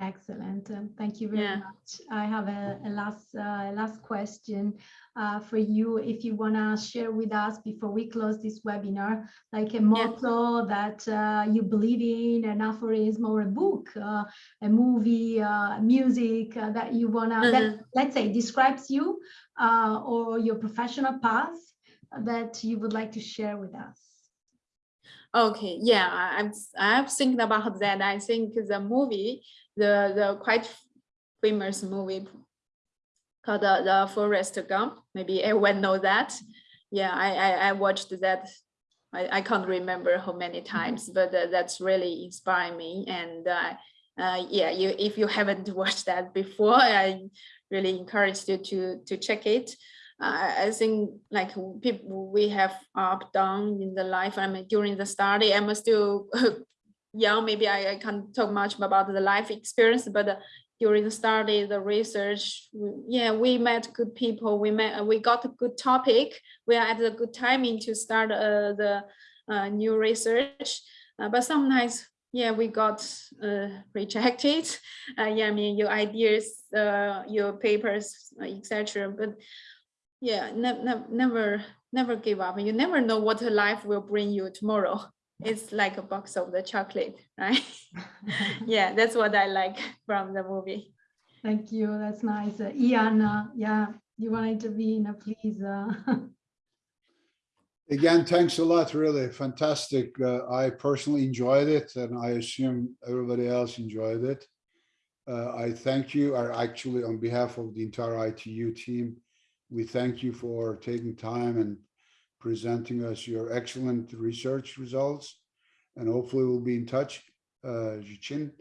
Excellent. Um, thank you very Yeah. much. I have a, a last uh, last question uh, for you. If you want to share with us before we close this webinar, like a motto that uh, you believe in, an aphorism or a book, uh, a movie, uh, music uh, that you want to, that let's say describes you uh, or your professional path that you would like to share with us. Okay, yeah, I'm I'm thinking about that. I think the movie, the the quite famous movie called the, the Forrest Gump. Maybe everyone knows that. Yeah, I I, I watched that. I, I can't remember how many times, but uh, that's really inspiring me. And uh, uh, yeah, you if you haven't watched that before, I really encourage you to to check it. I, I think like people we have up down in the life. I mean, during the study, I'm still young. Maybe I, I can't talk much about the life experience, but uh, during the study, the research, yeah, we met good people. We met, we got a good topic. We are at a good timing to start uh, the uh, new research. Uh, but sometimes, yeah, we got uh, rejected. Uh, yeah, I mean, your ideas, your papers, etc. But yeah, ne- ne- never, never give up. You never know what life will bring you tomorrow. It's like a box of the chocolate, right? yeah, that's what I like from the movie. Thank you. That's nice. Uh, Ian, uh, yeah, you want to intervene, please. uh, Again, thanks a lot, really fantastic. Uh, I personally enjoyed it and I assume everybody else enjoyed it. Uh, I thank you, or actually on behalf of the entire ITU team, we thank you for taking time and presenting us your excellent research results. And hopefully we'll be in touch, uh, Zhijin,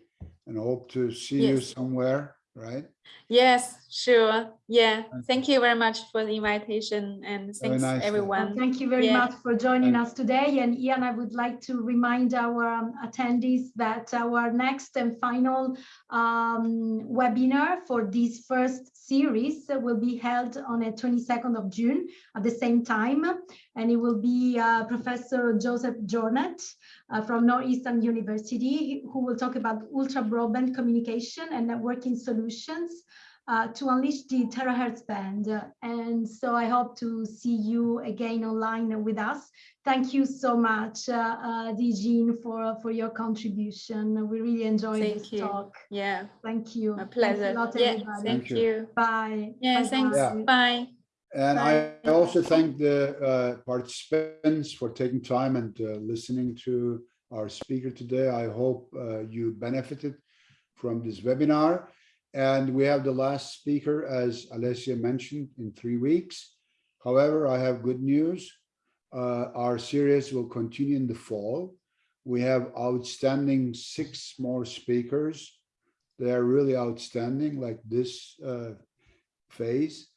and hope to see you somewhere, right? Yes, sure. Yeah. Thank Thank you very much for the invitation and thanks nice, yeah. everyone. Thank you very Yeah. much for joining Thank- us today. And Ian, I would like to remind our um, attendees that our next and final um, webinar for this first series will be held on the 22nd of June at the same time. And it will be uh, Professor Joseph Jornet uh, from Northeastern University, who will talk about ultra broadband communication and networking solutions uh, to unleash the terahertz band. And so I hope to see you again online with us. Thank you so much, uh, uh, Zhijin, for, for your contribution. We really enjoyed Thank this you. talk. Yeah, Thank you. my Thanks a pleasure. lot, Yeah, everybody. thank you. you. Bye. Yeah, Bye-bye. thanks. Yeah. Bye. And I Bye. also thank the uh, participants for taking time and uh, listening to our speaker today. I hope uh, you benefited from this webinar. And we have the last speaker, as Alessia mentioned, in three weeks. However, I have good news. Uh, Our series will continue in the fall. We have outstanding six more speakers. They are really outstanding, like this uh, phase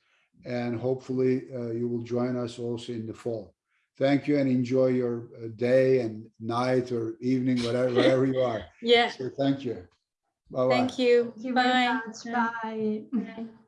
and hopefully uh, you will join us also in the fall. Thank you and enjoy your uh, day and night or evening, whatever, wherever you are. Yeah, So thank you. Bye-bye. thank you. Thank you very Bye. Bye. Bye.